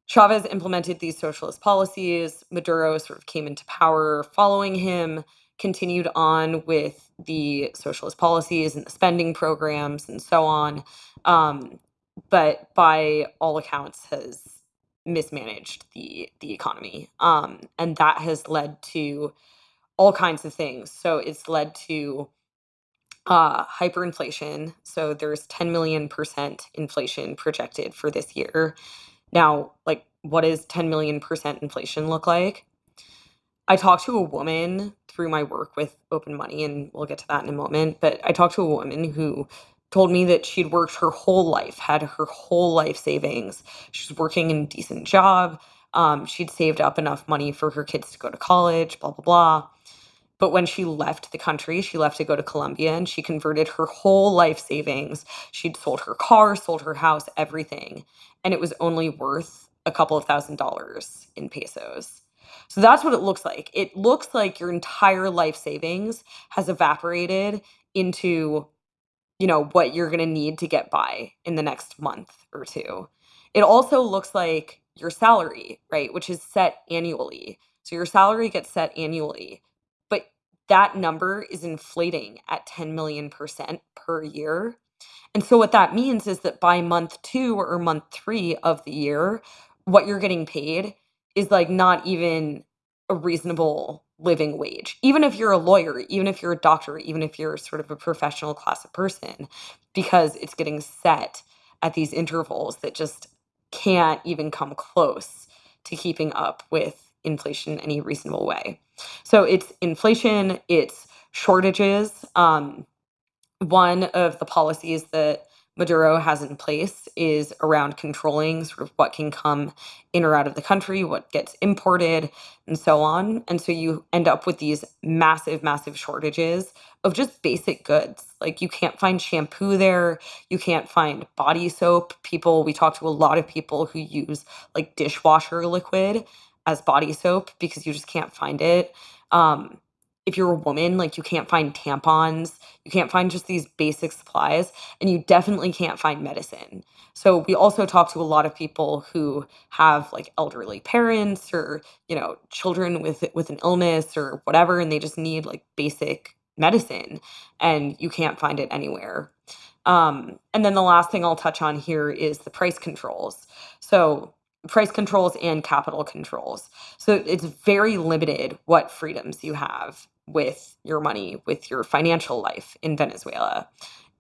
Chavez implemented these socialist policies. Maduro sort of came into power following him continued on with the socialist policies and the spending programs and so on, um, but by all accounts has mismanaged the the economy, um, and that has led to all kinds of things. So it's led to uh, hyperinflation. So there's 10 million percent inflation projected for this year. Now, like, what does 10 million percent inflation look like? I talked to a woman through my work with Open Money, and we'll get to that in a moment. But I talked to a woman who told me that she'd worked her whole life, had her whole life savings. She was working in a decent job. Um, she'd saved up enough money for her kids to go to college, blah, blah, blah. But when she left the country, she left to go to Colombia and she converted her whole life savings. She'd sold her car, sold her house, everything. And it was only worth a couple of thousand dollars in pesos. So that's what it looks like. It looks like your entire life savings has evaporated into you know what you're going to need to get by in the next month or two. It also looks like your salary, right, which is set annually. So your salary gets set annually, but that number is inflating at 10 million percent per year. And so what that means is that by month 2 or month 3 of the year, what you're getting paid is like not even a reasonable living wage. Even if you're a lawyer, even if you're a doctor, even if you're sort of a professional class of person, because it's getting set at these intervals that just can't even come close to keeping up with inflation in any reasonable way. So it's inflation, it's shortages. Um, one of the policies that Maduro has in place is around controlling sort of what can come in or out of the country, what gets imported, and so on. And so you end up with these massive, massive shortages of just basic goods. Like you can't find shampoo there, you can't find body soap. People, we talk to a lot of people who use like dishwasher liquid as body soap because you just can't find it. Um, if you're a woman, like you can't find tampons, you can't find just these basic supplies, and you definitely can't find medicine. So we also talk to a lot of people who have like elderly parents or, you know, children with with an illness or whatever and they just need like basic medicine and you can't find it anywhere. Um, and then the last thing I'll touch on here is the price controls. So price controls and capital controls. So it's very limited what freedoms you have with your money, with your financial life in Venezuela.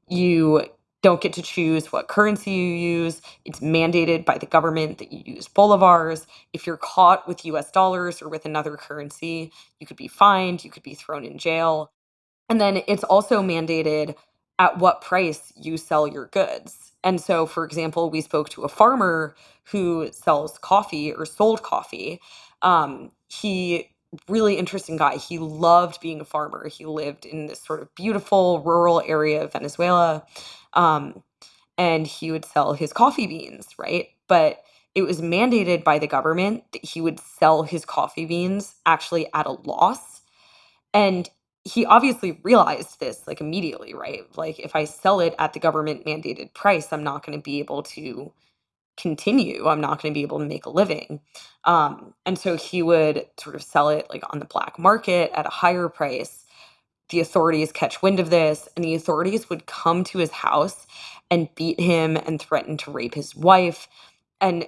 You don't get to choose what currency you use. It's mandated by the government that you use bolivars. If you're caught with US dollars or with another currency, you could be fined, you could be thrown in jail. And then it's also mandated at what price you sell your goods. And so, for example, we spoke to a farmer who sells coffee or sold coffee. Um, he really interesting guy. He loved being a farmer. He lived in this sort of beautiful rural area of Venezuela. Um, and he would sell his coffee beans, right? But it was mandated by the government that he would sell his coffee beans actually at a loss. And he obviously realized this like immediately, right? Like if I sell it at the government mandated price, I'm not going to be able to continue. I'm not going to be able to make a living. Um, and so he would sort of sell it like on the black market at a higher price. The authorities catch wind of this, and the authorities would come to his house and beat him and threaten to rape his wife and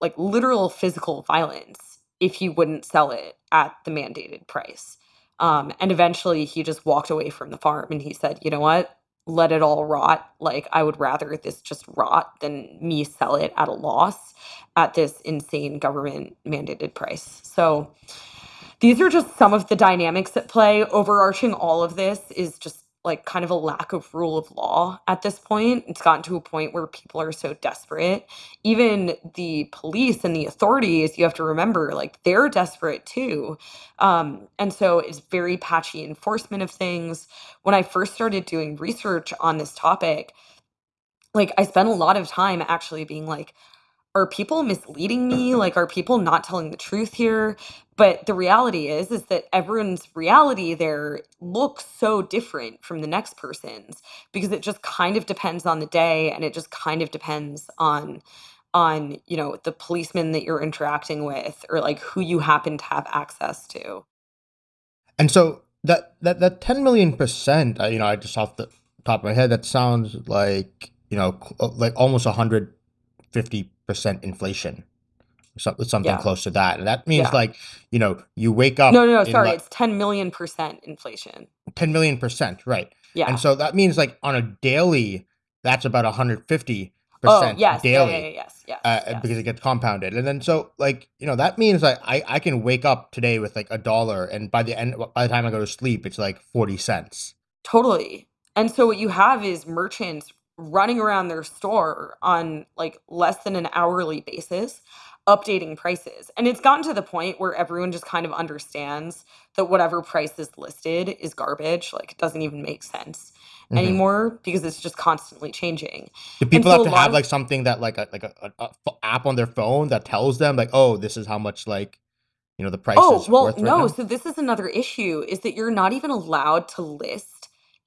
like literal physical violence if he wouldn't sell it at the mandated price. Um, and eventually he just walked away from the farm and he said, you know what? Let it all rot. Like, I would rather this just rot than me sell it at a loss at this insane government mandated price. So, these are just some of the dynamics at play. Overarching all of this is just like kind of a lack of rule of law at this point. It's gotten to a point where people are so desperate. Even the police and the authorities, you have to remember, like they're desperate too. Um, and so it's very patchy enforcement of things. When I first started doing research on this topic, like I spent a lot of time actually being like, are people misleading me? Like, are people not telling the truth here? But the reality is, is that everyone's reality there looks so different from the next person's because it just kind of depends on the day and it just kind of depends on on you know the policeman that you're interacting with or like who you happen to have access to and so that that that 10 million percent you know i just off the top of my head that sounds like you know like almost 150 percent inflation, something yeah. close to that. And that means yeah. like you know you wake up. No, no, no. Sorry, it's ten million percent inflation. Ten million percent, right? Yeah. And so that means like on a daily, that's about 150 percent oh, yes, daily. Yeah, yeah, yes, yes, uh, yes, because it gets compounded. And then so like you know that means like I I can wake up today with like a dollar, and by the end by the time I go to sleep, it's like forty cents. Totally. And so what you have is merchants running around their store on like less than an hourly basis updating prices. And it's gotten to the point where everyone just kind of understands that whatever price is listed is garbage. Like it doesn't even make sense mm-hmm. anymore because it's just constantly changing. Do people so have to have of, like something that like a like a, a, a, app on their phone that tells them like, oh, this is how much like you know the price oh, well, no. So this is another issue is that you're not even allowed to list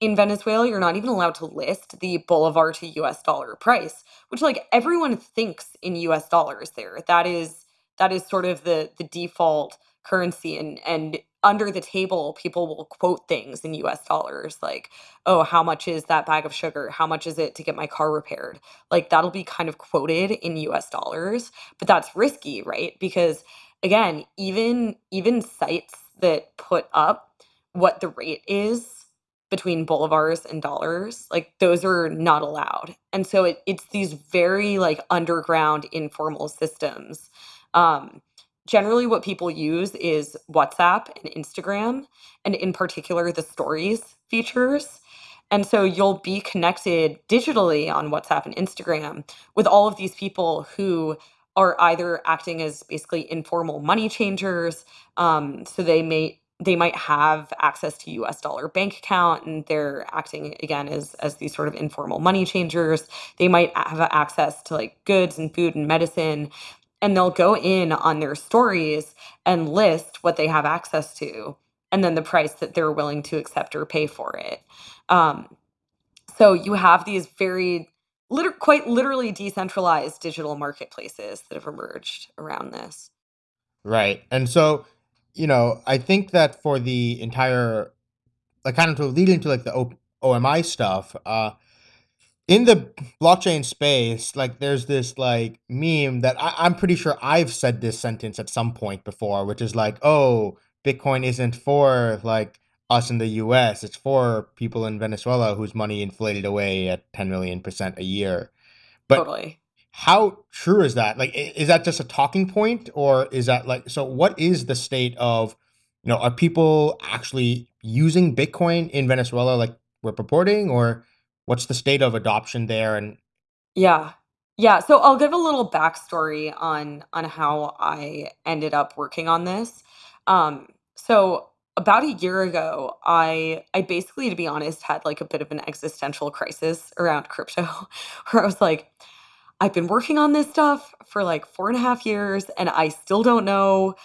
in Venezuela, you're not even allowed to list the bolivar to US dollar price, which like everyone thinks in US dollars there. That is that is sort of the the default currency and and under the table people will quote things in US dollars like, "Oh, how much is that bag of sugar? How much is it to get my car repaired?" Like that'll be kind of quoted in US dollars, but that's risky, right? Because again, even even sites that put up what the rate is between bolivars and dollars like those are not allowed. And so it, it's these very like underground informal systems. Um, generally what people use is whatsapp and instagram and in particular the stories features. And so you'll be connected digitally on whatsapp and instagram with all of these people who are either acting as basically informal money changers um, so they may they might have access to US dollar bank account and they're acting again as as these sort of informal money changers. They might have access to like goods and food and medicine and they'll go in on their stories and list what they have access to and then the price that they're willing to accept or pay for it. Um, so you have these very liter- quite literally decentralized digital marketplaces that have emerged around this. Right. And so you know, I think that for the entire, like, kind of leading to lead into like the OMI stuff, uh, in the blockchain space, like, there's this like meme that I- I'm pretty sure I've said this sentence at some point before, which is like, oh, Bitcoin isn't for like us in the US, it's for people in Venezuela whose money inflated away at 10 million percent a year. But totally how true is that? Like, is that just a talking point, or is that like so? What is the state of, you know, are people actually using Bitcoin in Venezuela like we're purporting, or what's the state of adoption there? And Yeah. Yeah, so I'll give a little backstory on on how I ended up working on this. Um, so about a year ago, I I basically, to be honest, had like a bit of an existential crisis around crypto, where I was like, I've been working on this stuff for like four and a half years, and I still don't know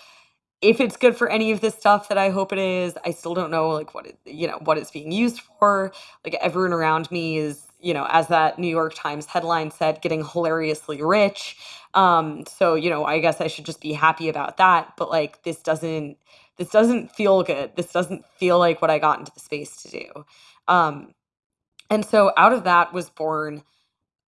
if it's good for any of this stuff that I hope it is, I still don't know like what it, you know, what it's being used for. Like everyone around me is, you know, as that New York Times headline said, getting hilariously rich. Um, so, you know, I guess I should just be happy about that. But like this doesn't this doesn't feel good. This doesn't feel like what I got into the space to do. Um, and so out of that was born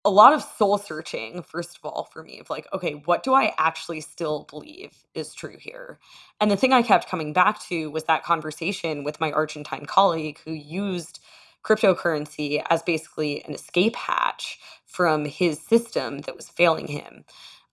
a lot of soul searching, first of all, for me, of like, okay, what do I actually still believe is true here? And the thing I kept coming back to was that conversation with my Argentine colleague who used cryptocurrency as basically an escape hatch from his system that was failing him.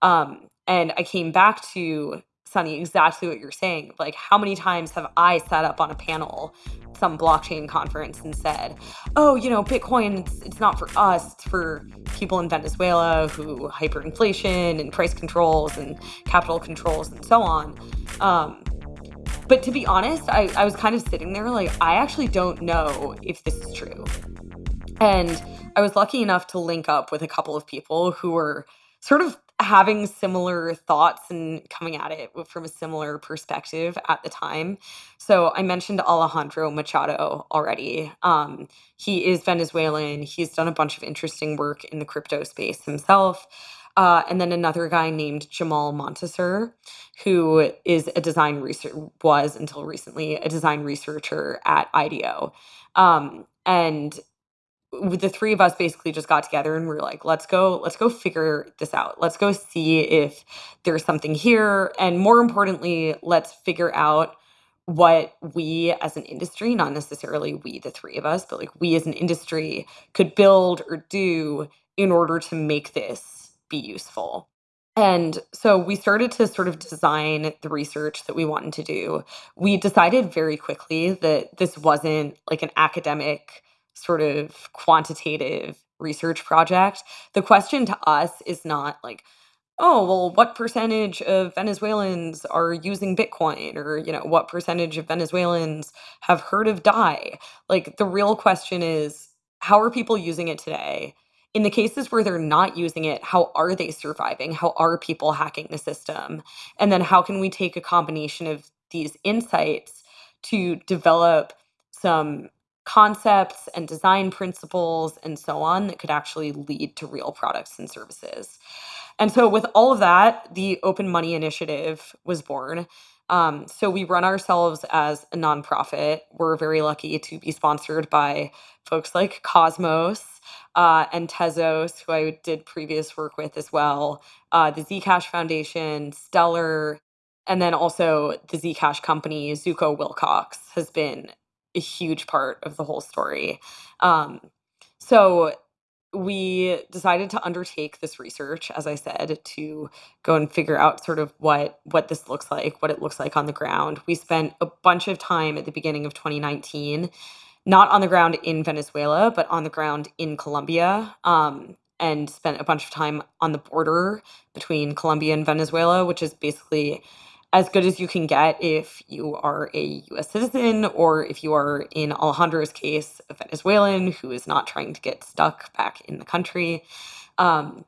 Um, and I came back to Sunny, exactly what you're saying. Like, how many times have I sat up on a panel, some blockchain conference, and said, "Oh, you know, Bitcoin, it's, it's not for us. It's for people in Venezuela who hyperinflation and price controls and capital controls and so on." Um, but to be honest, I, I was kind of sitting there like, I actually don't know if this is true. And I was lucky enough to link up with a couple of people who were sort of having similar thoughts and coming at it from a similar perspective at the time. So I mentioned Alejandro Machado already. Um, he is Venezuelan. He's done a bunch of interesting work in the crypto space himself. Uh, and then another guy named Jamal Montasser, who is a design researcher, was until recently a design researcher at IDEO. Um, and the three of us basically just got together and we are like let's go let's go figure this out. Let's go see if there's something here. And more importantly let's figure out what we as an industry not necessarily we the three of us but like we as an industry could build or do in order to make this be useful. And so we started to sort of design the research that we wanted to do. We decided very quickly that this wasn't like an academic sort of quantitative research project. The question to us is not like, oh, well, what percentage of Venezuelans are using Bitcoin? Or, you know, what percentage of Venezuelans have heard of DAI? Like, the real question is, how are people using it today? In the cases where they're not using it, how are they surviving? How are people hacking the system? And then how can we take a combination of these insights to develop some concepts and design principles and so on that could actually lead to real products and services. And so, with all of that, the Open Money Initiative was born. Um, so, we run ourselves as a nonprofit. We're very lucky to be sponsored by folks like Cosmos uh, and Tezos, who I did previous work with as well, uh, the Zcash Foundation, Stellar, and then also the Zcash company, Zooko Wilcox, has been a huge part of the whole story. Um, so we decided to undertake this research as i said to go and figure out sort of what what this looks like what it looks like on the ground we spent a bunch of time at the beginning of 2019 not on the ground in venezuela but on the ground in colombia um, and spent a bunch of time on the border between colombia and venezuela which is basically as good as you can get if you are a US citizen or if you are, in Alejandro's case, a Venezuelan who is not trying to get stuck back in the country. Um,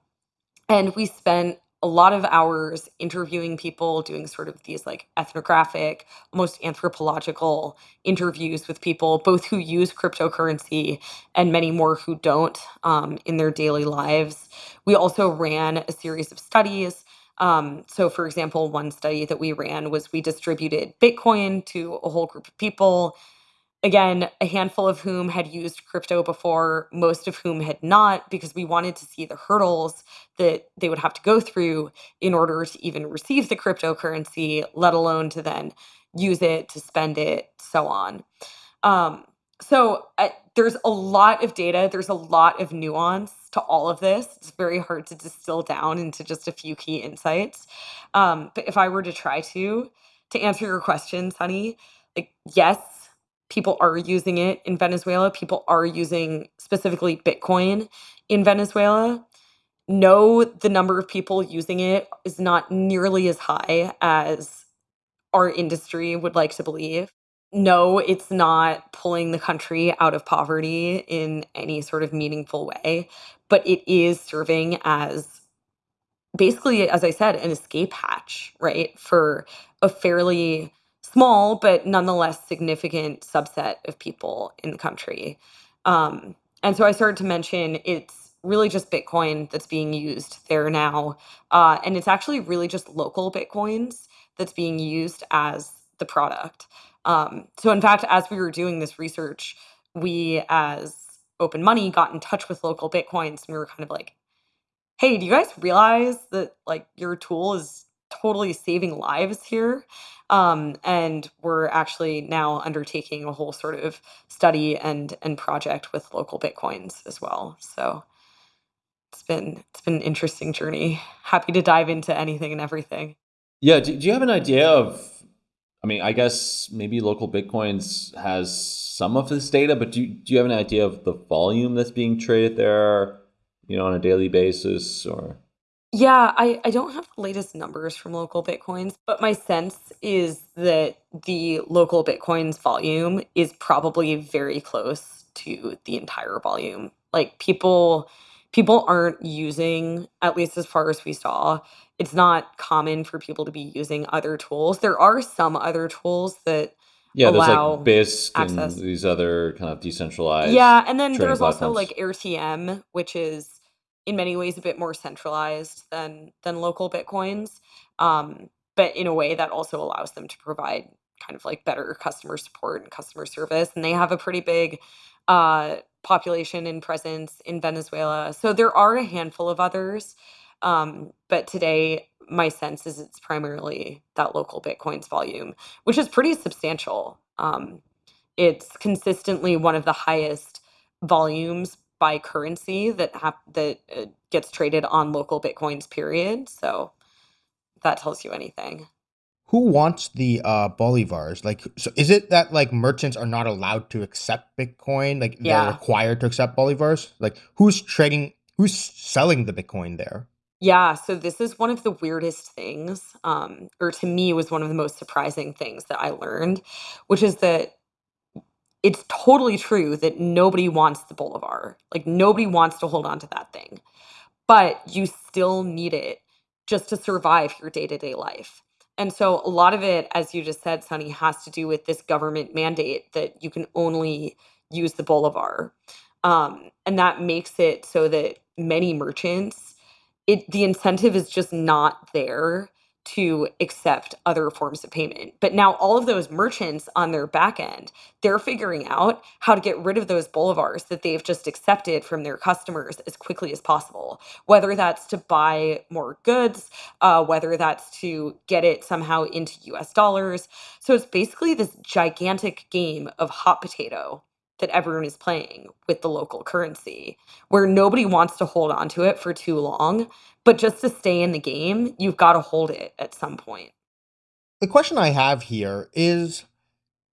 and we spent a lot of hours interviewing people, doing sort of these like ethnographic, almost anthropological interviews with people, both who use cryptocurrency and many more who don't um, in their daily lives. We also ran a series of studies um, so, for example, one study that we ran was we distributed Bitcoin to a whole group of people. Again, a handful of whom had used crypto before, most of whom had not, because we wanted to see the hurdles that they would have to go through in order to even receive the cryptocurrency, let alone to then use it, to spend it, so on. Um, so there's a lot of data, there's a lot of nuance to all of this. It's very hard to distill down into just a few key insights. Um, but if I were to try to to answer your question, Sunny, like yes, people are using it in Venezuela. People are using specifically Bitcoin in Venezuela. No, the number of people using it is not nearly as high as our industry would like to believe. No, it's not pulling the country out of poverty in any sort of meaningful way, but it is serving as basically, as I said, an escape hatch, right? For a fairly small but nonetheless significant subset of people in the country. Um, and so I started to mention it's really just Bitcoin that's being used there now. Uh, and it's actually really just LocalBitcoins that's being used as the product. Um, so, in fact, as we were doing this research, we as Open Money got in touch with LocalBitcoins and we were kind of like, hey, do you guys realize that like your tool is totally saving lives here? Um, and we're actually now undertaking a whole sort of study and and project with LocalBitcoins as well. So it's been it's been an interesting journey. Happy to dive into anything and everything. Yeah. Do, do you have an idea of? I mean, I guess maybe LocalBitcoins has some of this data, but do do you have an idea of the volume that's being traded there? You know, on a daily basis, or Yeah, I, I don't have the latest numbers from LocalBitcoins, but my sense is that the LocalBitcoins volume is probably very close to the entire volume. Like people people aren't using, at least as far as we saw, it's not common for people to be using other tools. There are some other tools that yeah, there's like allow Bisq and these other kind of decentralized Yeah, and then there's also like AirTM, which is in many ways a bit more centralized than than LocalBitcoins. Um, but in a way that also allows them to provide kind of like better customer support and customer service. And they have a pretty big uh, population and presence in Venezuela. So there are a handful of others. Um, but today, my sense is it's primarily that LocalBitcoins volume, which is pretty substantial. Um, it's consistently one of the highest volumes by currency that hap- that uh, gets traded on LocalBitcoins period so if that tells you anything Who wants the uh bolivars? Like, so is it that like merchants are not allowed to accept Bitcoin? Like they're yeah required to accept bolivars? Like, who's trading? Who's selling the Bitcoin there? Yeah so this is one of the weirdest things um or to me was one of the most surprising things that i learned which is that it's totally true that nobody wants the bolivar like nobody wants to hold on to that thing but you still need it just to survive your day-to-day life. And so a lot of it, as you just said, Sunny, has to do with this government mandate that you can only use the Bolivar. Um, and that makes it so that many merchants, it the incentive is just not there to accept other forms of payment. But now all of those merchants on their back end, they're figuring out how to get rid of those bolivars that they've just accepted from their customers as quickly as possible whether that's to buy more goods, uh, whether that's to get it somehow into US dollars. So it's basically this gigantic game of hot potato that everyone is playing with the local currency, where nobody wants to hold on to it for too long. But just to stay in the game, you've got to hold it at some point. The question I have here is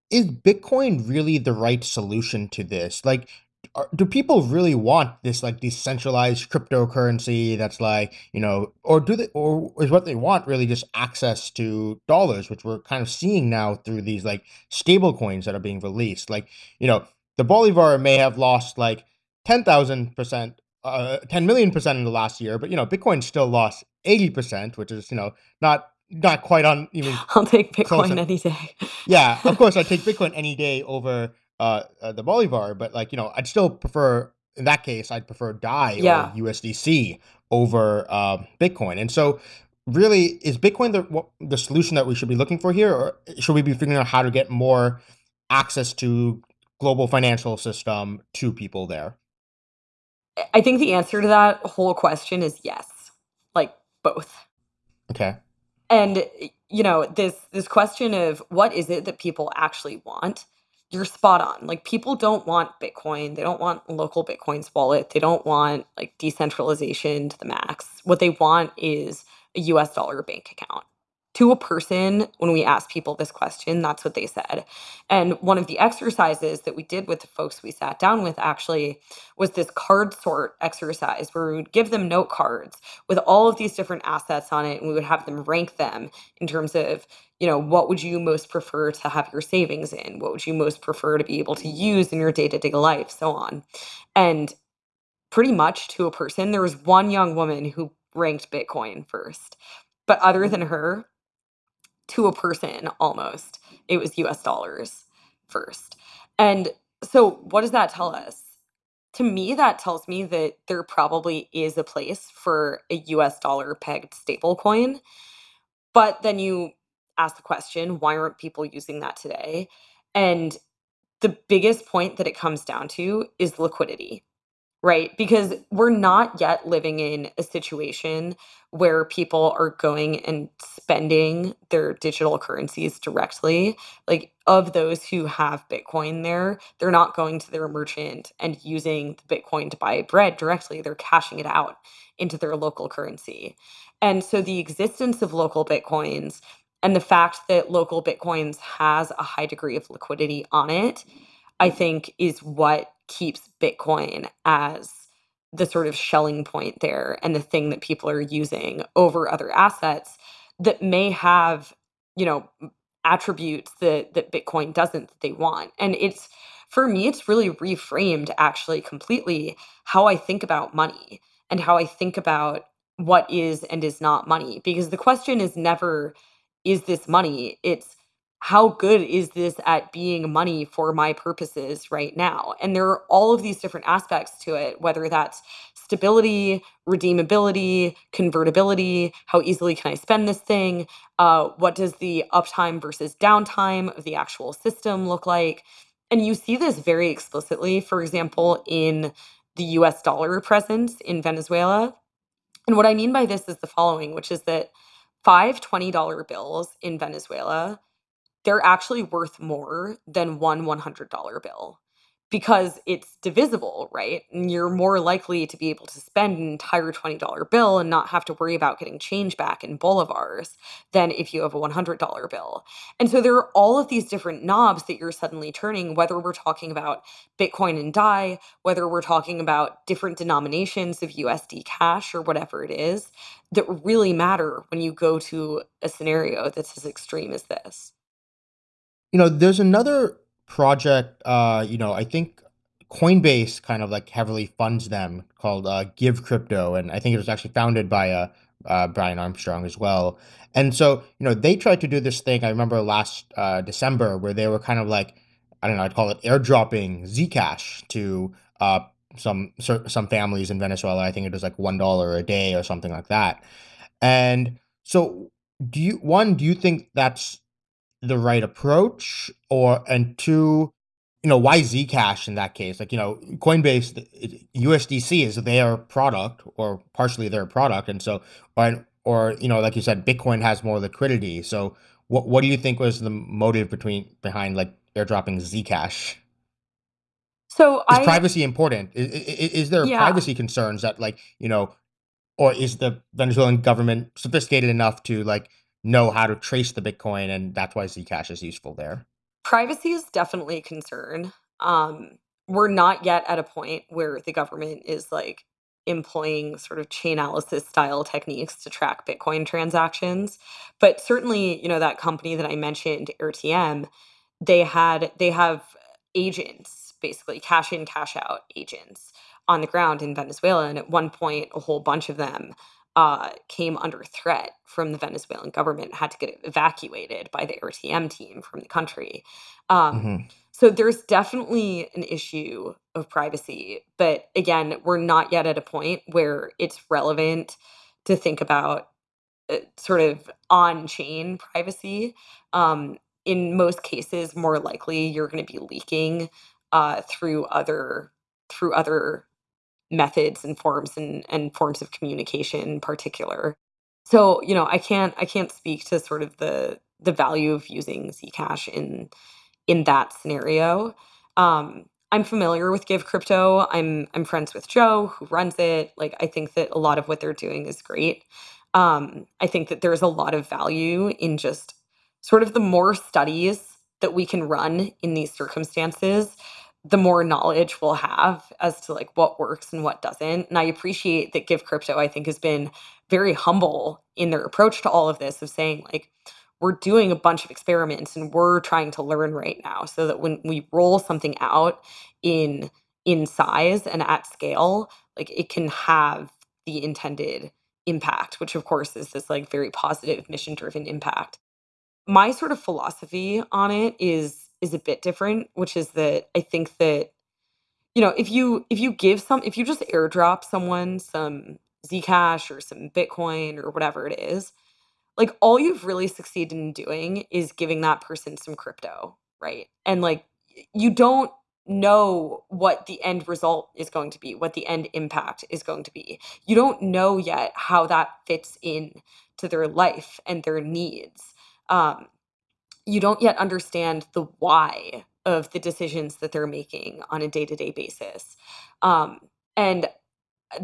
is Bitcoin really the right solution to this? Like, are, do people really want this like decentralized cryptocurrency that's like you know, or do they, or is what they want really just access to dollars, which we're kind of seeing now through these like stable coins that are being released? Like, you know, the Bolivar may have lost like ten thousand percent, uh, ten million percent in the last year, but you know, Bitcoin still lost eighty percent, which is you know not not quite on even I'll take Bitcoin any day. yeah, of course, I'd take Bitcoin any day over uh, uh, the Bolivar, but like you know, I'd still prefer in that case, I'd prefer DAI or. USDC over um, Bitcoin. And so, really, is Bitcoin the what, the solution that we should be looking for here, or should we be figuring out how to get more access to global financial system to people there? I think the answer to that whole question is yes, like both. Okay. And, you know, this this question of what is it that people actually want? You're spot on. Like people don't want Bitcoin. They don't want local Bitcoin's wallet. They don't want like decentralization to the max. What they want is a US dollar bank account. To a person when we asked people this question that's what they said. And one of the exercises that we did with the folks we sat down with actually was this card sort exercise where we would give them note cards with all of these different assets on it and we would have them rank them in terms of you know what would you most prefer to have your savings in? What would you most prefer to be able to use in your day-to-day life? So on. And pretty much to a person there was one young woman who ranked bitcoin first. But other than her to a person almost. It was US dollars first. And so, what does that tell us? To me, that tells me that there probably is a place for a US dollar pegged stable coin. But then you ask the question why aren't people using that today? And the biggest point that it comes down to is liquidity right? Because we're not yet living in a situation where people are going and spending their digital currencies directly. Like, of those who have Bitcoin there, they're not going to their merchant and using the Bitcoin to buy bread directly. They're cashing it out into their local currency. And so, the existence of LocalBitcoins and the fact that LocalBitcoins has a high degree of liquidity on it, I think is what keeps Bitcoin as the sort of Schelling point there and the thing that people are using over other assets that may have, you know, attributes that that Bitcoin doesn't that they want. And it's for me it's really reframed actually completely how I think about money and how I think about what is and is not money because the question is never is this money? It's how good is this at being money for my purposes right now? And there are all of these different aspects to it, whether that's stability, redeemability, convertibility, how easily can I spend this thing? Uh, what does the uptime versus downtime of the actual system look like? And you see this very explicitly, for example, in the US dollar presence in Venezuela. And what I mean by this is the following, which is that five $20 bills in Venezuela they're actually worth more than one $100 bill because it's divisible, right? And you're more likely to be able to spend an entire $20 bill and not have to worry about getting change back in bolivars than if you have a $100 bill. And so there are all of these different knobs that you're suddenly turning, whether we're talking about Bitcoin and DAI, whether we're talking about different denominations of USD cash or whatever it is, that really matter when you go to a scenario that's as extreme as this. You know, there's another project, uh, you know, I think Coinbase kind of like heavily funds them called uh, Give Crypto. And I think it was actually founded by uh, uh, Brian Armstrong as well. And so, you know, they tried to do this thing, I remember last uh, December, where they were kind of like, I don't know, I'd call it airdropping Zcash to uh, some some families in Venezuela. I think it was like one dollar a day or something like that. And so, do you one? Do you think that's the right approach or and two you know why zcash in that case? Like you know coinbase usdc is their product or partially their product and so or, or you know like you said bitcoin has more liquidity. So what what do you think was the motive between behind like airdropping zcash? So is I privacy important? Is, is, is there yeah. privacy concerns that like you know or is the venezuelan government sophisticated enough to like know how to trace the Bitcoin, and that's why Zcash is useful there. Privacy is definitely a concern. Um, we're not yet at a point where the government is like employing sort of Chainalysis style techniques to track Bitcoin transactions. But certainly, you know, that company that I mentioned, AirTM, they had they have agents, basically cash in, cash out agents on the ground in Venezuela. And at one point, a whole bunch of them uh, came under threat from the Venezuelan government, had to get evacuated by the AirTM team from the country. Um, hmm so there's definitely an issue of privacy, but again, we're not yet at a point where it's relevant to think about uh, sort of on-chain privacy. Um, in most cases, more likely you're going to be leaking uh, through other through other methods and forms and, and forms of communication in particular. So, you know, I can't I can't speak to sort of the the value of using Zcash in in that scenario. Um, I'm familiar with Give Crypto. I'm I'm friends with Joe who runs it. Like I think that a lot of what they're doing is great. Um, I think that there's a lot of value in just sort of the more studies that we can run in these circumstances, the more knowledge we'll have as to like what works and what doesn't. And I appreciate that Give Crypto, I think, has been very humble in their approach to all of this of saying, like, we're doing a bunch of experiments and we're trying to learn right now so that when we roll something out in in size and at scale, like it can have the intended impact, which of course is this like very positive mission driven impact. My sort of philosophy on it is is a bit different, which is that I think that you know, if you if you give some if you just airdrop someone some Zcash or some Bitcoin or whatever it is, like all you've really succeeded in doing is giving that person some crypto, right? And like you don't know what the end result is going to be, what the end impact is going to be. You don't know yet how that fits in to their life and their needs. Um, you don't yet understand the why of the decisions that they're making on a day-to-day basis. Um, and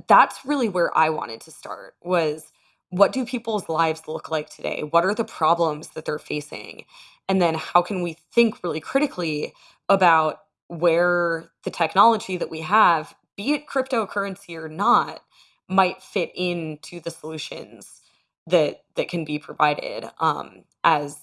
that's really where I wanted to start was what do people's lives look like today? What are the problems that they're facing? And then how can we think really critically about where the technology that we have, be it cryptocurrency or not, might fit into the solutions that that can be provided um, as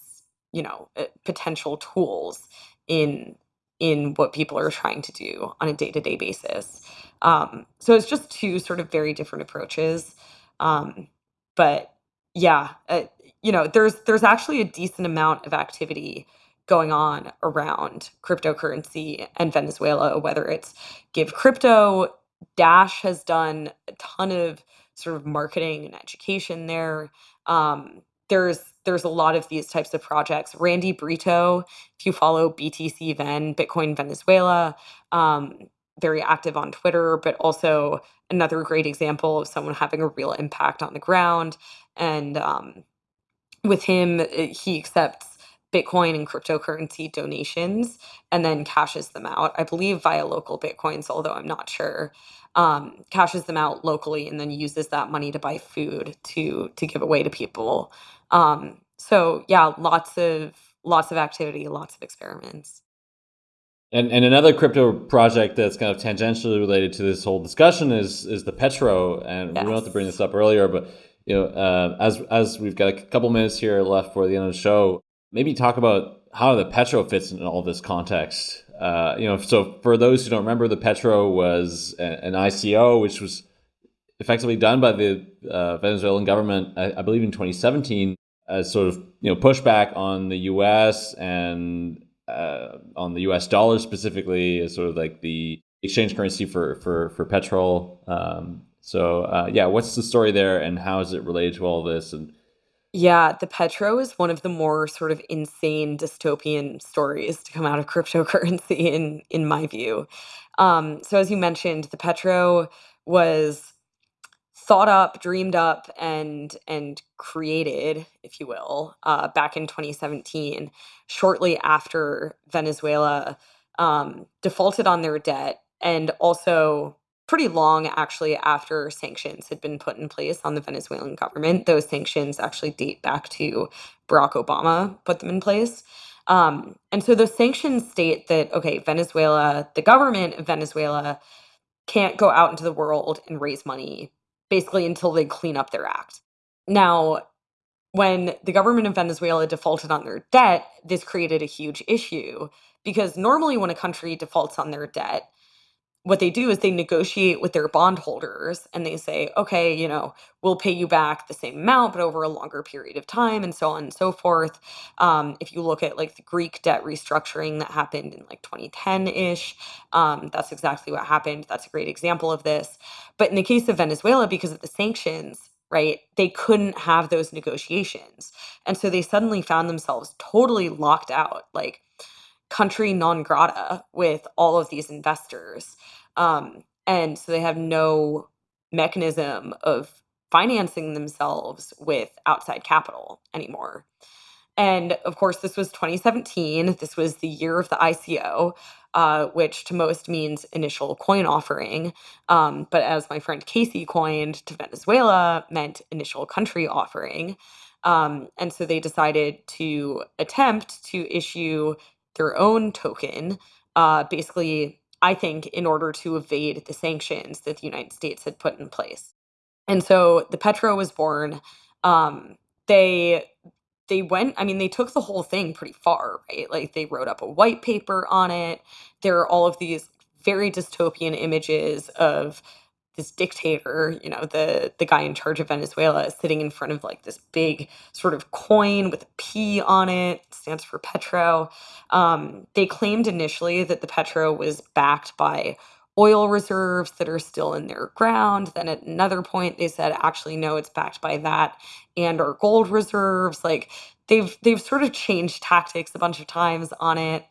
you know uh, potential tools in in what people are trying to do on a day-to-day basis um, so it's just two sort of very different approaches. Um, but yeah, uh, you know, there's there's actually a decent amount of activity going on around cryptocurrency and Venezuela, whether it's Give Crypto, Dash has done a ton of sort of marketing and education there. Um, there's there's a lot of these types of projects. Randy Brito, if you follow BTC Ven, Bitcoin Venezuela, um, very active on Twitter, but also another great example of someone having a real impact on the ground. And um, with him, uh, he accepts Bitcoin and cryptocurrency donations and then cashes them out. I believe via LocalBitcoins, although I'm not sure. Um, cashes them out locally and then uses that money to buy food to to give away to people. Um, so yeah, lots of lots of activity, lots of experiments. And and another crypto project that's kind of tangentially related to this whole discussion is is the Petro. And yes. we wanted to bring this up earlier, but you know, uh, as as we've got a couple minutes here left for the end of the show, maybe talk about how the Petro fits in all this context. Uh, you know, so for those who don't remember, the Petro was an ICO, which was effectively done by the uh, Venezuelan government, I, I, believe, in 2017, as sort of you know pushback on the U.S. and uh, on the U.S. dollar specifically as sort of like the exchange currency for for for petrol. Um, so uh, yeah, what's the story there, and how is it related to all this? And yeah, the Petro is one of the more sort of insane dystopian stories to come out of cryptocurrency in in my view. Um, so as you mentioned, the Petro was thought up, dreamed up, and and created, if you will, uh, back in 2017, shortly after Venezuela um, defaulted on their debt, and also pretty long actually after sanctions had been put in place on the Venezuelan government. Those sanctions actually date back to Barack Obama put them in place. Um, and so those sanctions state that okay, Venezuela, the government of Venezuela can't go out into the world and raise money basically until they clean up their act. Now, when the government of Venezuela defaulted on their debt, this created a huge issue because normally when a country defaults on their debt, what they do is they negotiate with their bondholders and they say, okay, you know, we'll pay you back the same amount, but over a longer period of time, and so on and so forth. Um, if you look at like the Greek debt restructuring that happened in like 2010 ish, um, that's exactly what happened. That's a great example of this. But in the case of Venezuela, because of the sanctions, right, they couldn't have those negotiations. And so they suddenly found themselves totally locked out. Like, country non grata with all of these investors. Um, and so they have no mechanism of financing themselves with outside capital anymore. and of course, this was 2017. This was the year of the ICO, uh, which to most means initial coin offering. Um, but as my friend Casey coined to Venezuela, meant initial country offering. Um, and so they decided to attempt to issue their own token, uh, basically, I think, in order to evade the sanctions that the United States had put in place. And so the Petro was born. Um, they they went i mean they took the whole thing pretty far right like they wrote up a white paper on it there are all of these very dystopian images of this dictator you know the the guy in charge of venezuela is sitting in front of like this big sort of coin with a p on it, it stands for petro um, they claimed initially that the petro was backed by oil reserves that are still in their ground. Then at another point they said actually no it's backed by that and our gold reserves. Like they've they've sort of changed tactics a bunch of times on it.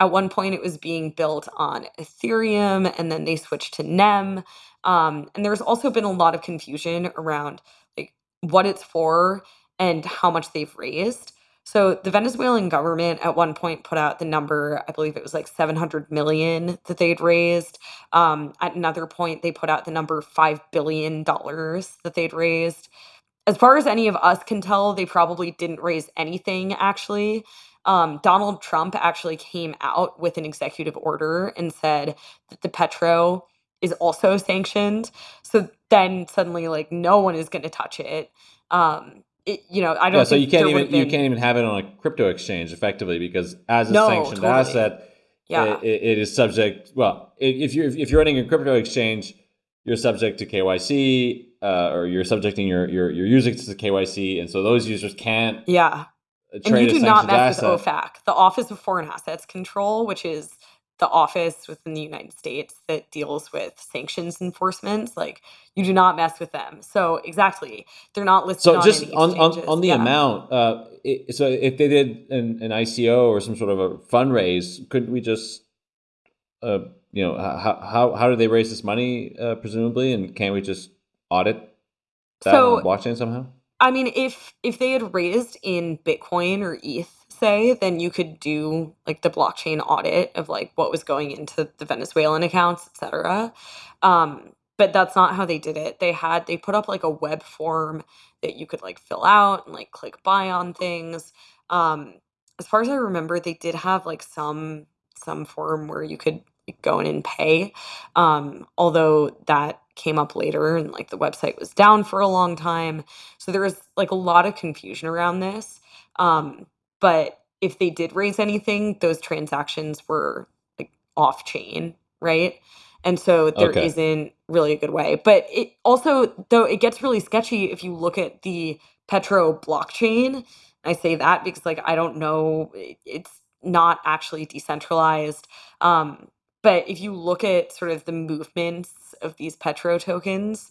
At one point it was being built on Ethereum and then they switched to NEM. Um, and there's also been a lot of confusion around like what it's for and how much they've raised. So the Venezuelan government at one point put out the number, I believe it was like 700 million that they'd raised. Um, at another point, they put out the number $5 billion that they'd raised. As far as any of us can tell, they probably didn't raise anything actually. Um, Donald Trump actually came out with an executive order and said that the Petro is also sanctioned. So then suddenly, like, no one is going to touch it. Um, it, you know, I don't. Yeah, so you can't even you can't even have it on a crypto exchange effectively because as a no, sanctioned totally. asset, yeah. It, it is subject. Well, if you're if you're running a crypto exchange, you're subject to KYC, uh, or you're subjecting your your your users to KYC, and so those users can't. Yeah. and you do not mess asset. with OFAC, the Office of Foreign Assets Control, which is the office within the United States that deals with sanctions enforcement. Like you do not mess with them. So exactly, they're not listed. So on just on, on, on the yeah. amount. Uh, it, so if they did an, an ICO or some sort of a fundraise, couldn't we just, uh, you know, how how how do they raise this money? Uh, presumably, and can we just audit that so, blockchain somehow? I mean, if if they had raised in Bitcoin or ETH say, then you could do like the blockchain audit of like what was going into the Venezuelan accounts, etc. Um, but that's not how they did it. They had they put up like a web form that you could like fill out and like click buy on things. Um, as far as I remember, they did have like some some form where you could go in and pay. Um, although that came up later and like the website was down for a long time. So there was like a lot of confusion around this. Um, but if they did raise anything, those transactions were like off chain, right? And so there okay. not really a good way. But it also, though, it gets really sketchy if you look at the Petro blockchain. I say that because, like, I don't know, it's not actually decentralized. Um, but if you look at sort of the movements of these Petro tokens,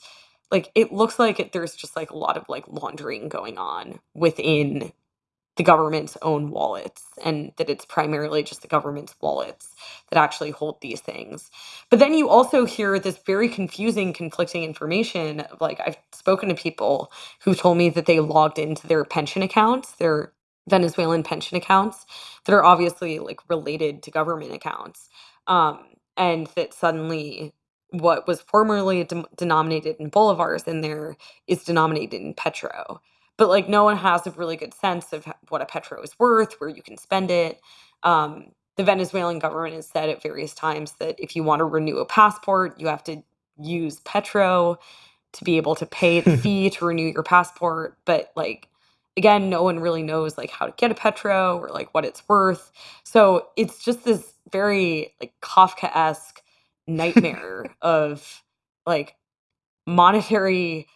like it looks like it, there's just like a lot of like laundering going on within the government's own wallets and that it's primarily just the government's wallets that actually hold these things. But then you also hear this very confusing, conflicting information. Like, I've spoken to people who told me that they logged into their pension accounts, their Venezuelan pension accounts that are obviously like related to government accounts. Um, and that suddenly what was formerly de- denominated in bolivars in there is denominated in petro but like no one has a really good sense of what a petro is worth, where you can spend it. Um, the Venezuelan government has said at various times that if you want to renew a passport, you have to use petro to be able to pay the fee to renew your passport. But like again, no one really knows like how to get a petro or like what it's worth. So it's just this very like Kafka-esque nightmare of like monetary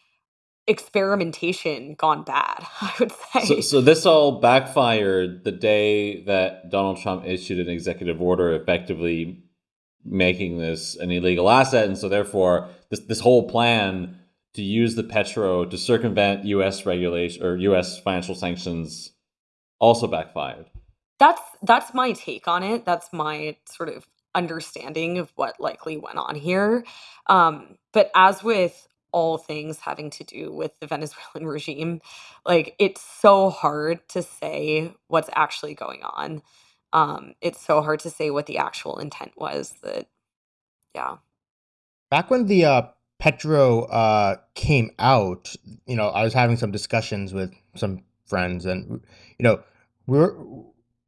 experimentation gone bad, I would say. So, so this all backfired the day that Donald Trump issued an executive order effectively making this an illegal asset. And so therefore this this whole plan to use the petro to circumvent US regulation or US financial sanctions also backfired. That's that's my take on it. That's my sort of understanding of what likely went on here. Um, but as with all things having to do with the Venezuelan regime. Like it's so hard to say what's actually going on. Um, it's so hard to say what the actual intent was that yeah. Back when the uh, Petro uh, came out, you know, I was having some discussions with some friends, and you know, we were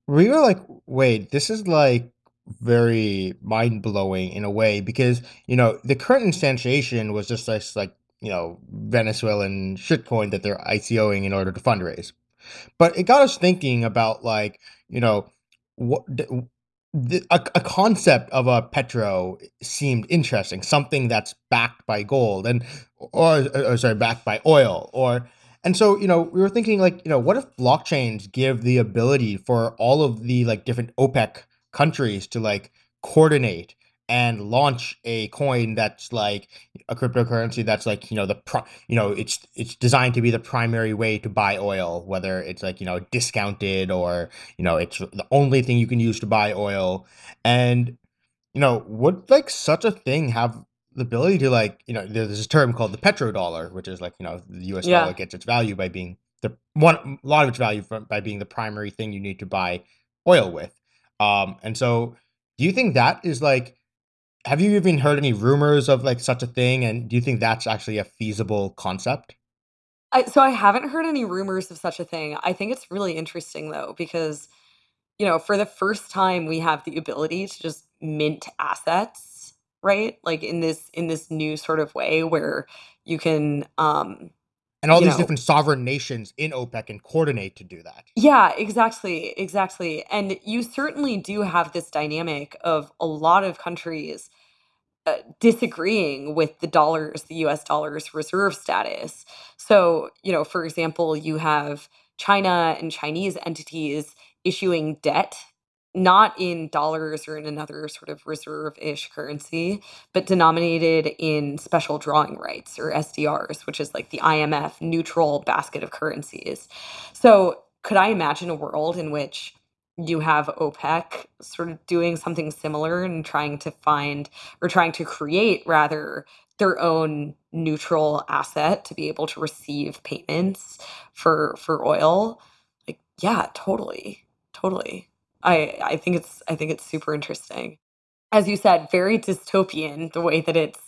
we were like, wait, this is like very mind blowing in a way because you know the current instantiation was just this like you know Venezuelan shitcoin that they're ICOing in order to fundraise, but it got us thinking about like you know what the, a, a concept of a petro seemed interesting something that's backed by gold and or, or sorry backed by oil or and so you know we were thinking like you know what if blockchains give the ability for all of the like different opec countries to like coordinate and launch a coin that's like a cryptocurrency that's like you know the pro- you know it's it's designed to be the primary way to buy oil whether it's like you know discounted or you know it's the only thing you can use to buy oil and you know would like such a thing have the ability to like you know there's this term called the petrodollar which is like you know the US Yeah. dollar gets its value by being the one a lot of its value from by being the primary thing you need to buy oil with um and so do you think that is like have you even heard any rumors of like such a thing? And do you think that's actually a feasible concept? I so I haven't heard any rumors of such a thing. I think it's really interesting though because you know, for the first time we have the ability to just mint assets, right? Like in this in this new sort of way where you can um And all you these know different sovereign nations in OPEC can coordinate to do that. Yeah, exactly, exactly. And you certainly do have this dynamic of a lot of countries uh, disagreeing with the dollars, the US dollar's reserve status. So, you know, for example, you have China and Chinese entities issuing debt, not in dollars or in another sort of reserve ish currency, but denominated in special drawing rights or SDRs, which is like the IMF neutral basket of currencies. So, could I imagine a world in which you have OPEC sort of doing something similar and trying to find or trying to create rather their own neutral asset to be able to receive payments for for oil like yeah totally totally i i think it's i think it's super interesting. As you said very dystopian the way that it's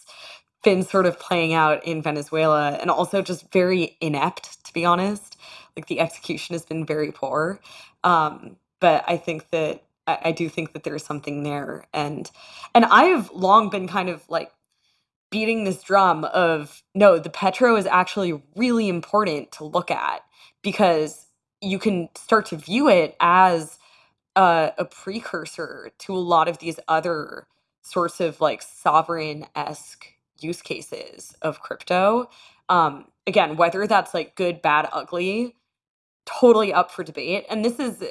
been sort of playing out in venezuela and also just very inept to be honest. Like the execution has been very poor. Um but i think that I, I do think that there's something there. And and i've long been kind of like beating this drum of no, the petro is actually really important to look at because you can start to view it as a, a precursor to a lot of these other sorts of like sovereign esque use cases of crypto. Um, again, whether that's like good, bad, ugly, totally up for debate. And this is uh,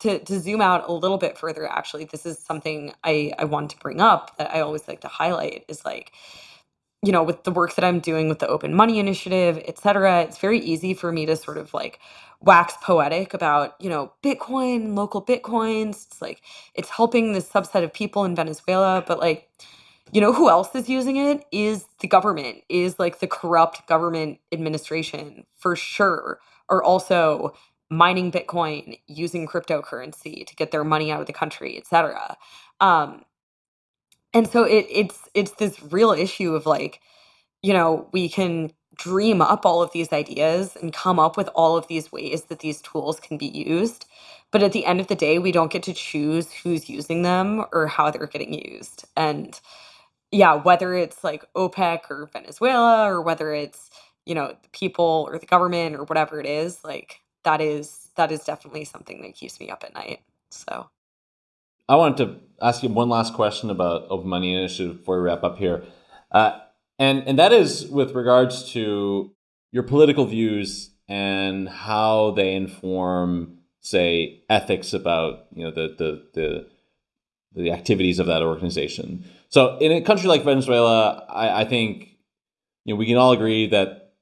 to to zoom out a little bit further. Actually, this is something I I want to bring up that I always like to highlight is like you know, with the work that I'm doing with the Open Money Initiative, et cetera, it's very easy for me to sort of like wax poetic about, you know, Bitcoin, LocalBitcoins. It's like it's helping this subset of people in Venezuela, but like, you know, who else is using it is the government, is like the corrupt government administration for sure, or also mining Bitcoin, using cryptocurrency to get their money out of the country, et cetera. Um, and so it it's it's this real issue of like, you know, we can dream up all of these ideas and come up with all of these ways that these tools can be used. But at the end of the day, we don't get to choose who's using them or how they're getting used. And yeah, whether it's like OPEC or Venezuela or whether it's, you know, the people or the government or whatever it is, like that is that is definitely something that keeps me up at night. So I wanted to ask you one last question about Open Money Initiative before we wrap up here, uh, and and that is with regards to your political views and how they inform, say, ethics about you know the the the the activities of that organization. So in a country like Venezuela, I, I think you know we can all agree that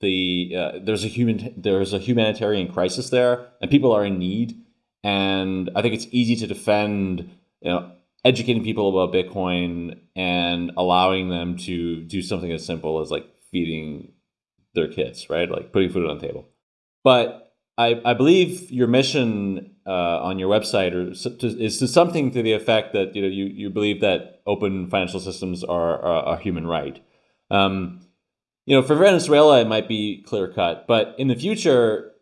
the uh, there's a human there's a humanitarian crisis there, and people are in need. And I think it's easy to defend you know educating people about Bitcoin and allowing them to do something as simple as like feeding their kids, right? Like putting food on the table. But I, I believe your mission uh, on your website or is to something to the effect that you know you, you believe that open financial systems are, are a human right. Um, you know, for Venezuela, it might be clear cut, but in the future,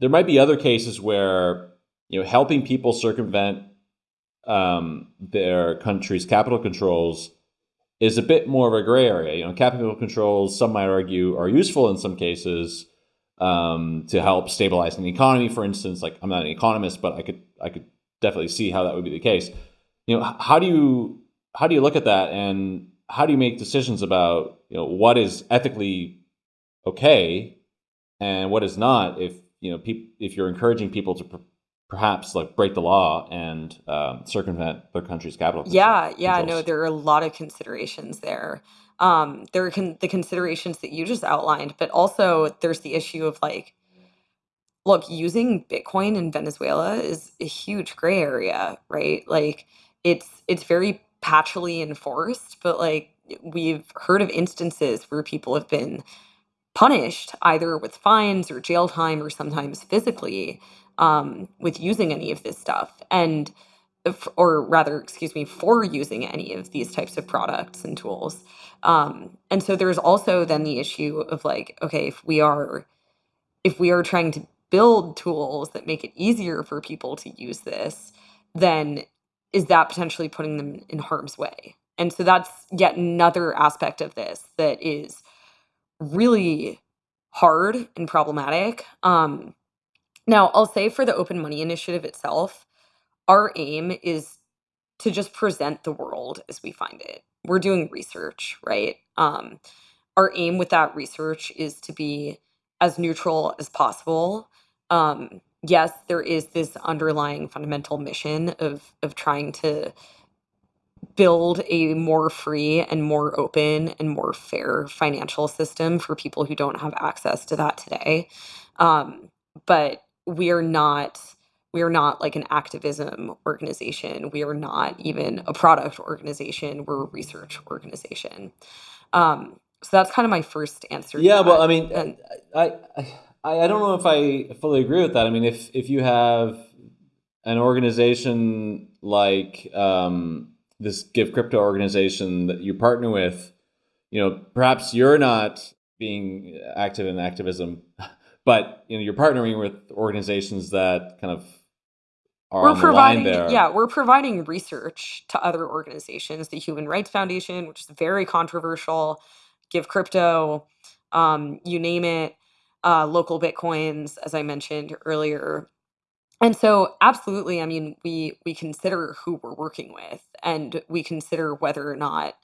there might be other cases where you know helping people circumvent um, their country's capital controls is a bit more of a gray area. You know, capital controls, some might argue, are useful in some cases um, to help stabilize an economy. For instance, like I'm not an economist, but I could I could definitely see how that would be the case. You know, how do you how do you look at that, and how do you make decisions about you know what is ethically okay and what is not? If you know, people if you're encouraging people to perhaps like break the law and um, circumvent their country's capital. Yeah, yeah, no, there are a lot of considerations there. Um, there are con- the considerations that you just outlined, but also there's the issue of like, look, using Bitcoin in Venezuela is a huge gray area, right? Like, it's it's very patchily enforced, but like we've heard of instances where people have been punished either with fines or jail time or sometimes physically um, with using any of this stuff and or rather excuse me for using any of these types of products and tools. Um, and so there's also then the issue of like okay if we are if we are trying to build tools that make it easier for people to use this then is that potentially putting them in harm's way? And so that's yet another aspect of this that is really hard and problematic um, now, I'll say for the Open Money Initiative itself, our aim is to just present the world as we find it. We're doing research, right? Um, our aim with that research is to be as neutral as possible. Um, yes, there is this underlying fundamental mission of of trying to build a more free and more open and more fair financial system for people who don't have access to that today. Um, but we are not we are not like an activism organization. We are not even a product organization. We're a research organization. Um, so that's kind of my first answer. Yeah, well, I mean, and, I, I I don't know if I fully agree with that. I mean, if if you have an organization like um, this Give Crypto organization that you partner with, you know, perhaps you're not being active in activism but you know you're partnering with organizations that kind of are we're providing the yeah we're providing research to other organizations. The human rights foundation which is very controversial give crypto um, you name it uh, LocalBitcoins as i mentioned earlier. And so absolutely i mean we we consider who we're working with and we consider whether or not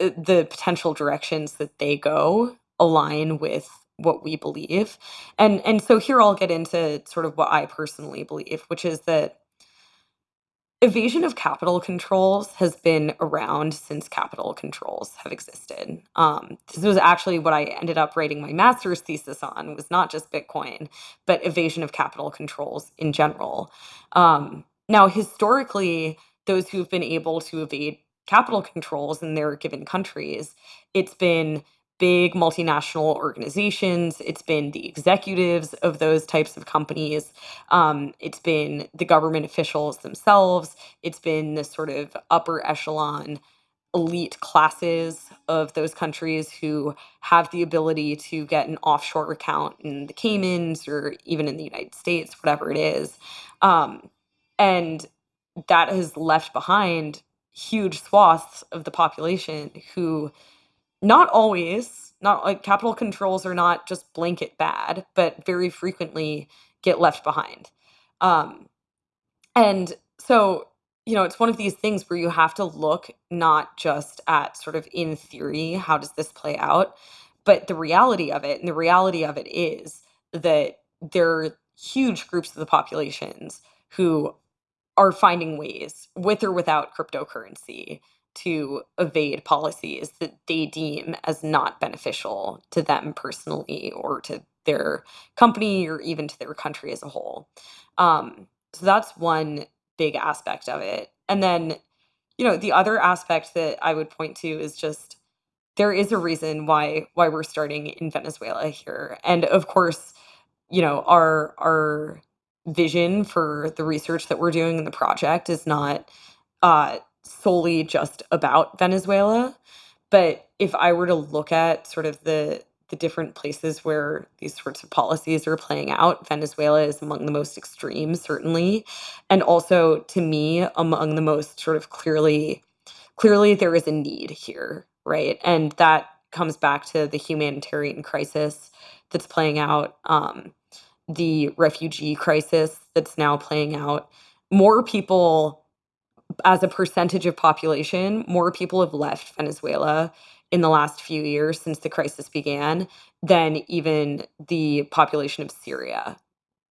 uh, the potential directions that they go align with what we believe. And and so here I'll get into sort of what I personally believe, which is that evasion of capital controls has been around since capital controls have existed. Um, this was actually what I ended up writing my master's thesis on was not just Bitcoin, but evasion of capital controls in general. Um, now, historically, those who've been able to evade capital controls in their given countries, it's been big multinational organizations. It's been the executives of those types of companies. Um, it's been the government officials themselves. It's been the sort of upper echelon elite classes of those countries who have the ability to get an offshore account in the Caymans or even in the United States, whatever it is. Um, and that has left behind huge swaths of the population who not always not like capital controls are not just blanket bad but very frequently get left behind. Um and so you know it's one of these things where you have to look not just at sort of in theory how does this play out but the reality of it and the reality of it is that there are huge groups of the populations who are finding ways with or without cryptocurrency to evade policies that they deem as not beneficial to them personally or to their company or even to their country as a whole. Um, so that's one big aspect of it. And then you know, the other aspect that I would point to is just there is a reason why why we're starting in Venezuela here. And of course, you know, our our vision for the research that we're doing in the project is not uh, solely just about Venezuela. But if I were to look at sort of the the different places where these sorts of policies are playing out, Venezuela is among the most extreme, certainly, and also to me among the most sort of clearly clearly there is a need here, right? And that comes back to the humanitarian crisis that's playing out, um, the refugee crisis that's now playing out. More people as a percentage of population, more people have left Venezuela in the last few years since the crisis began than even the population of Syria.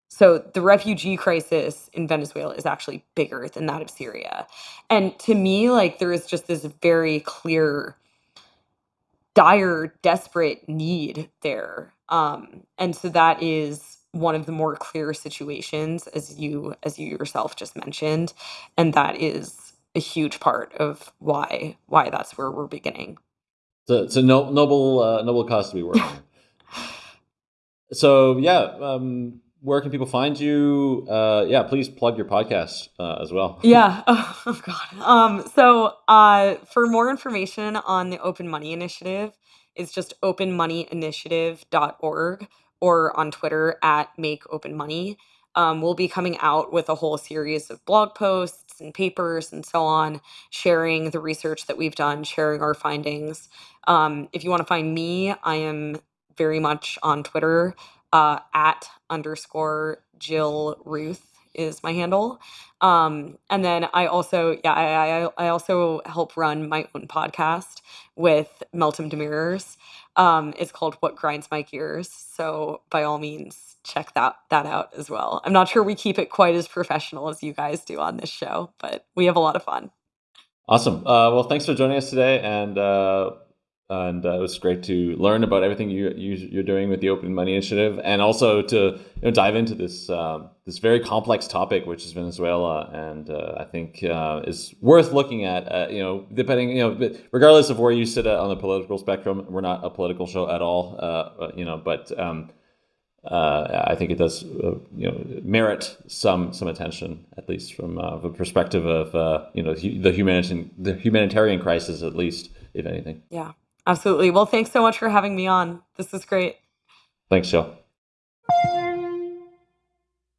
So the refugee crisis in Venezuela is actually bigger than that of Syria. And to me, like there is just this very clear, dire, desperate need there. Um, and so that is one of the more clear situations as you as you yourself just mentioned and that is a huge part of why why that's where we're beginning. So it's a no, noble uh, noble cause to be working. So yeah um, where can people find you? Uh, yeah please plug your podcast uh, as well. Yeah. Oh, oh god. Um, so uh, for more information on the open money initiative it's just openmoneyinitiative.org or on Twitter at Make Open Money. Um, we'll be coming out with a whole series of blog posts and papers and so on, sharing the research that we've done, sharing our findings. Um, if you want to find me, I am very much on Twitter uh, at underscore Jill Ruth is my handle. Um, and then I also, yeah, I, I, I also help run my own podcast with Meltem Demirors. Um, it's called What Grinds My Gears. So by all means, check that that out as well. I'm not sure we keep it quite as professional as you guys do on this show, but we have a lot of fun. Awesome. Uh, well, thanks for joining us today, and uh, and uh, it was great to learn about everything you, you are doing with the Open Money Initiative, and also to you know, dive into this um, this very complex topic, which is Venezuela, and uh, I think uh, is worth looking at. Uh, you know, depending you know, regardless of where you sit on the political spectrum, we're not a political show at all. Uh, you know, but um, uh, I think it does you know merit some some attention, at least from the perspective of you know the humanitarian the humanitarian crisis, at least if anything. Yeah. Absolutely. Well, thanks so much for having me on. This is great. Thanks, Jill.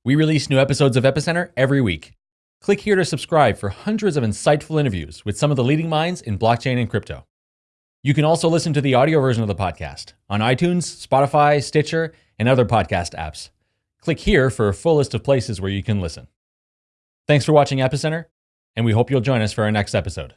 We release new episodes of Epicenter every week. Click here to subscribe for hundreds of insightful interviews with some of the leading minds in blockchain and crypto. You can also listen to the audio version of the podcast on iTunes, Spotify, Stitcher, and other podcast apps. Click here for a full list of places where you can listen. Thanks for watching Epicenter, and we hope you'll join us for our next episode.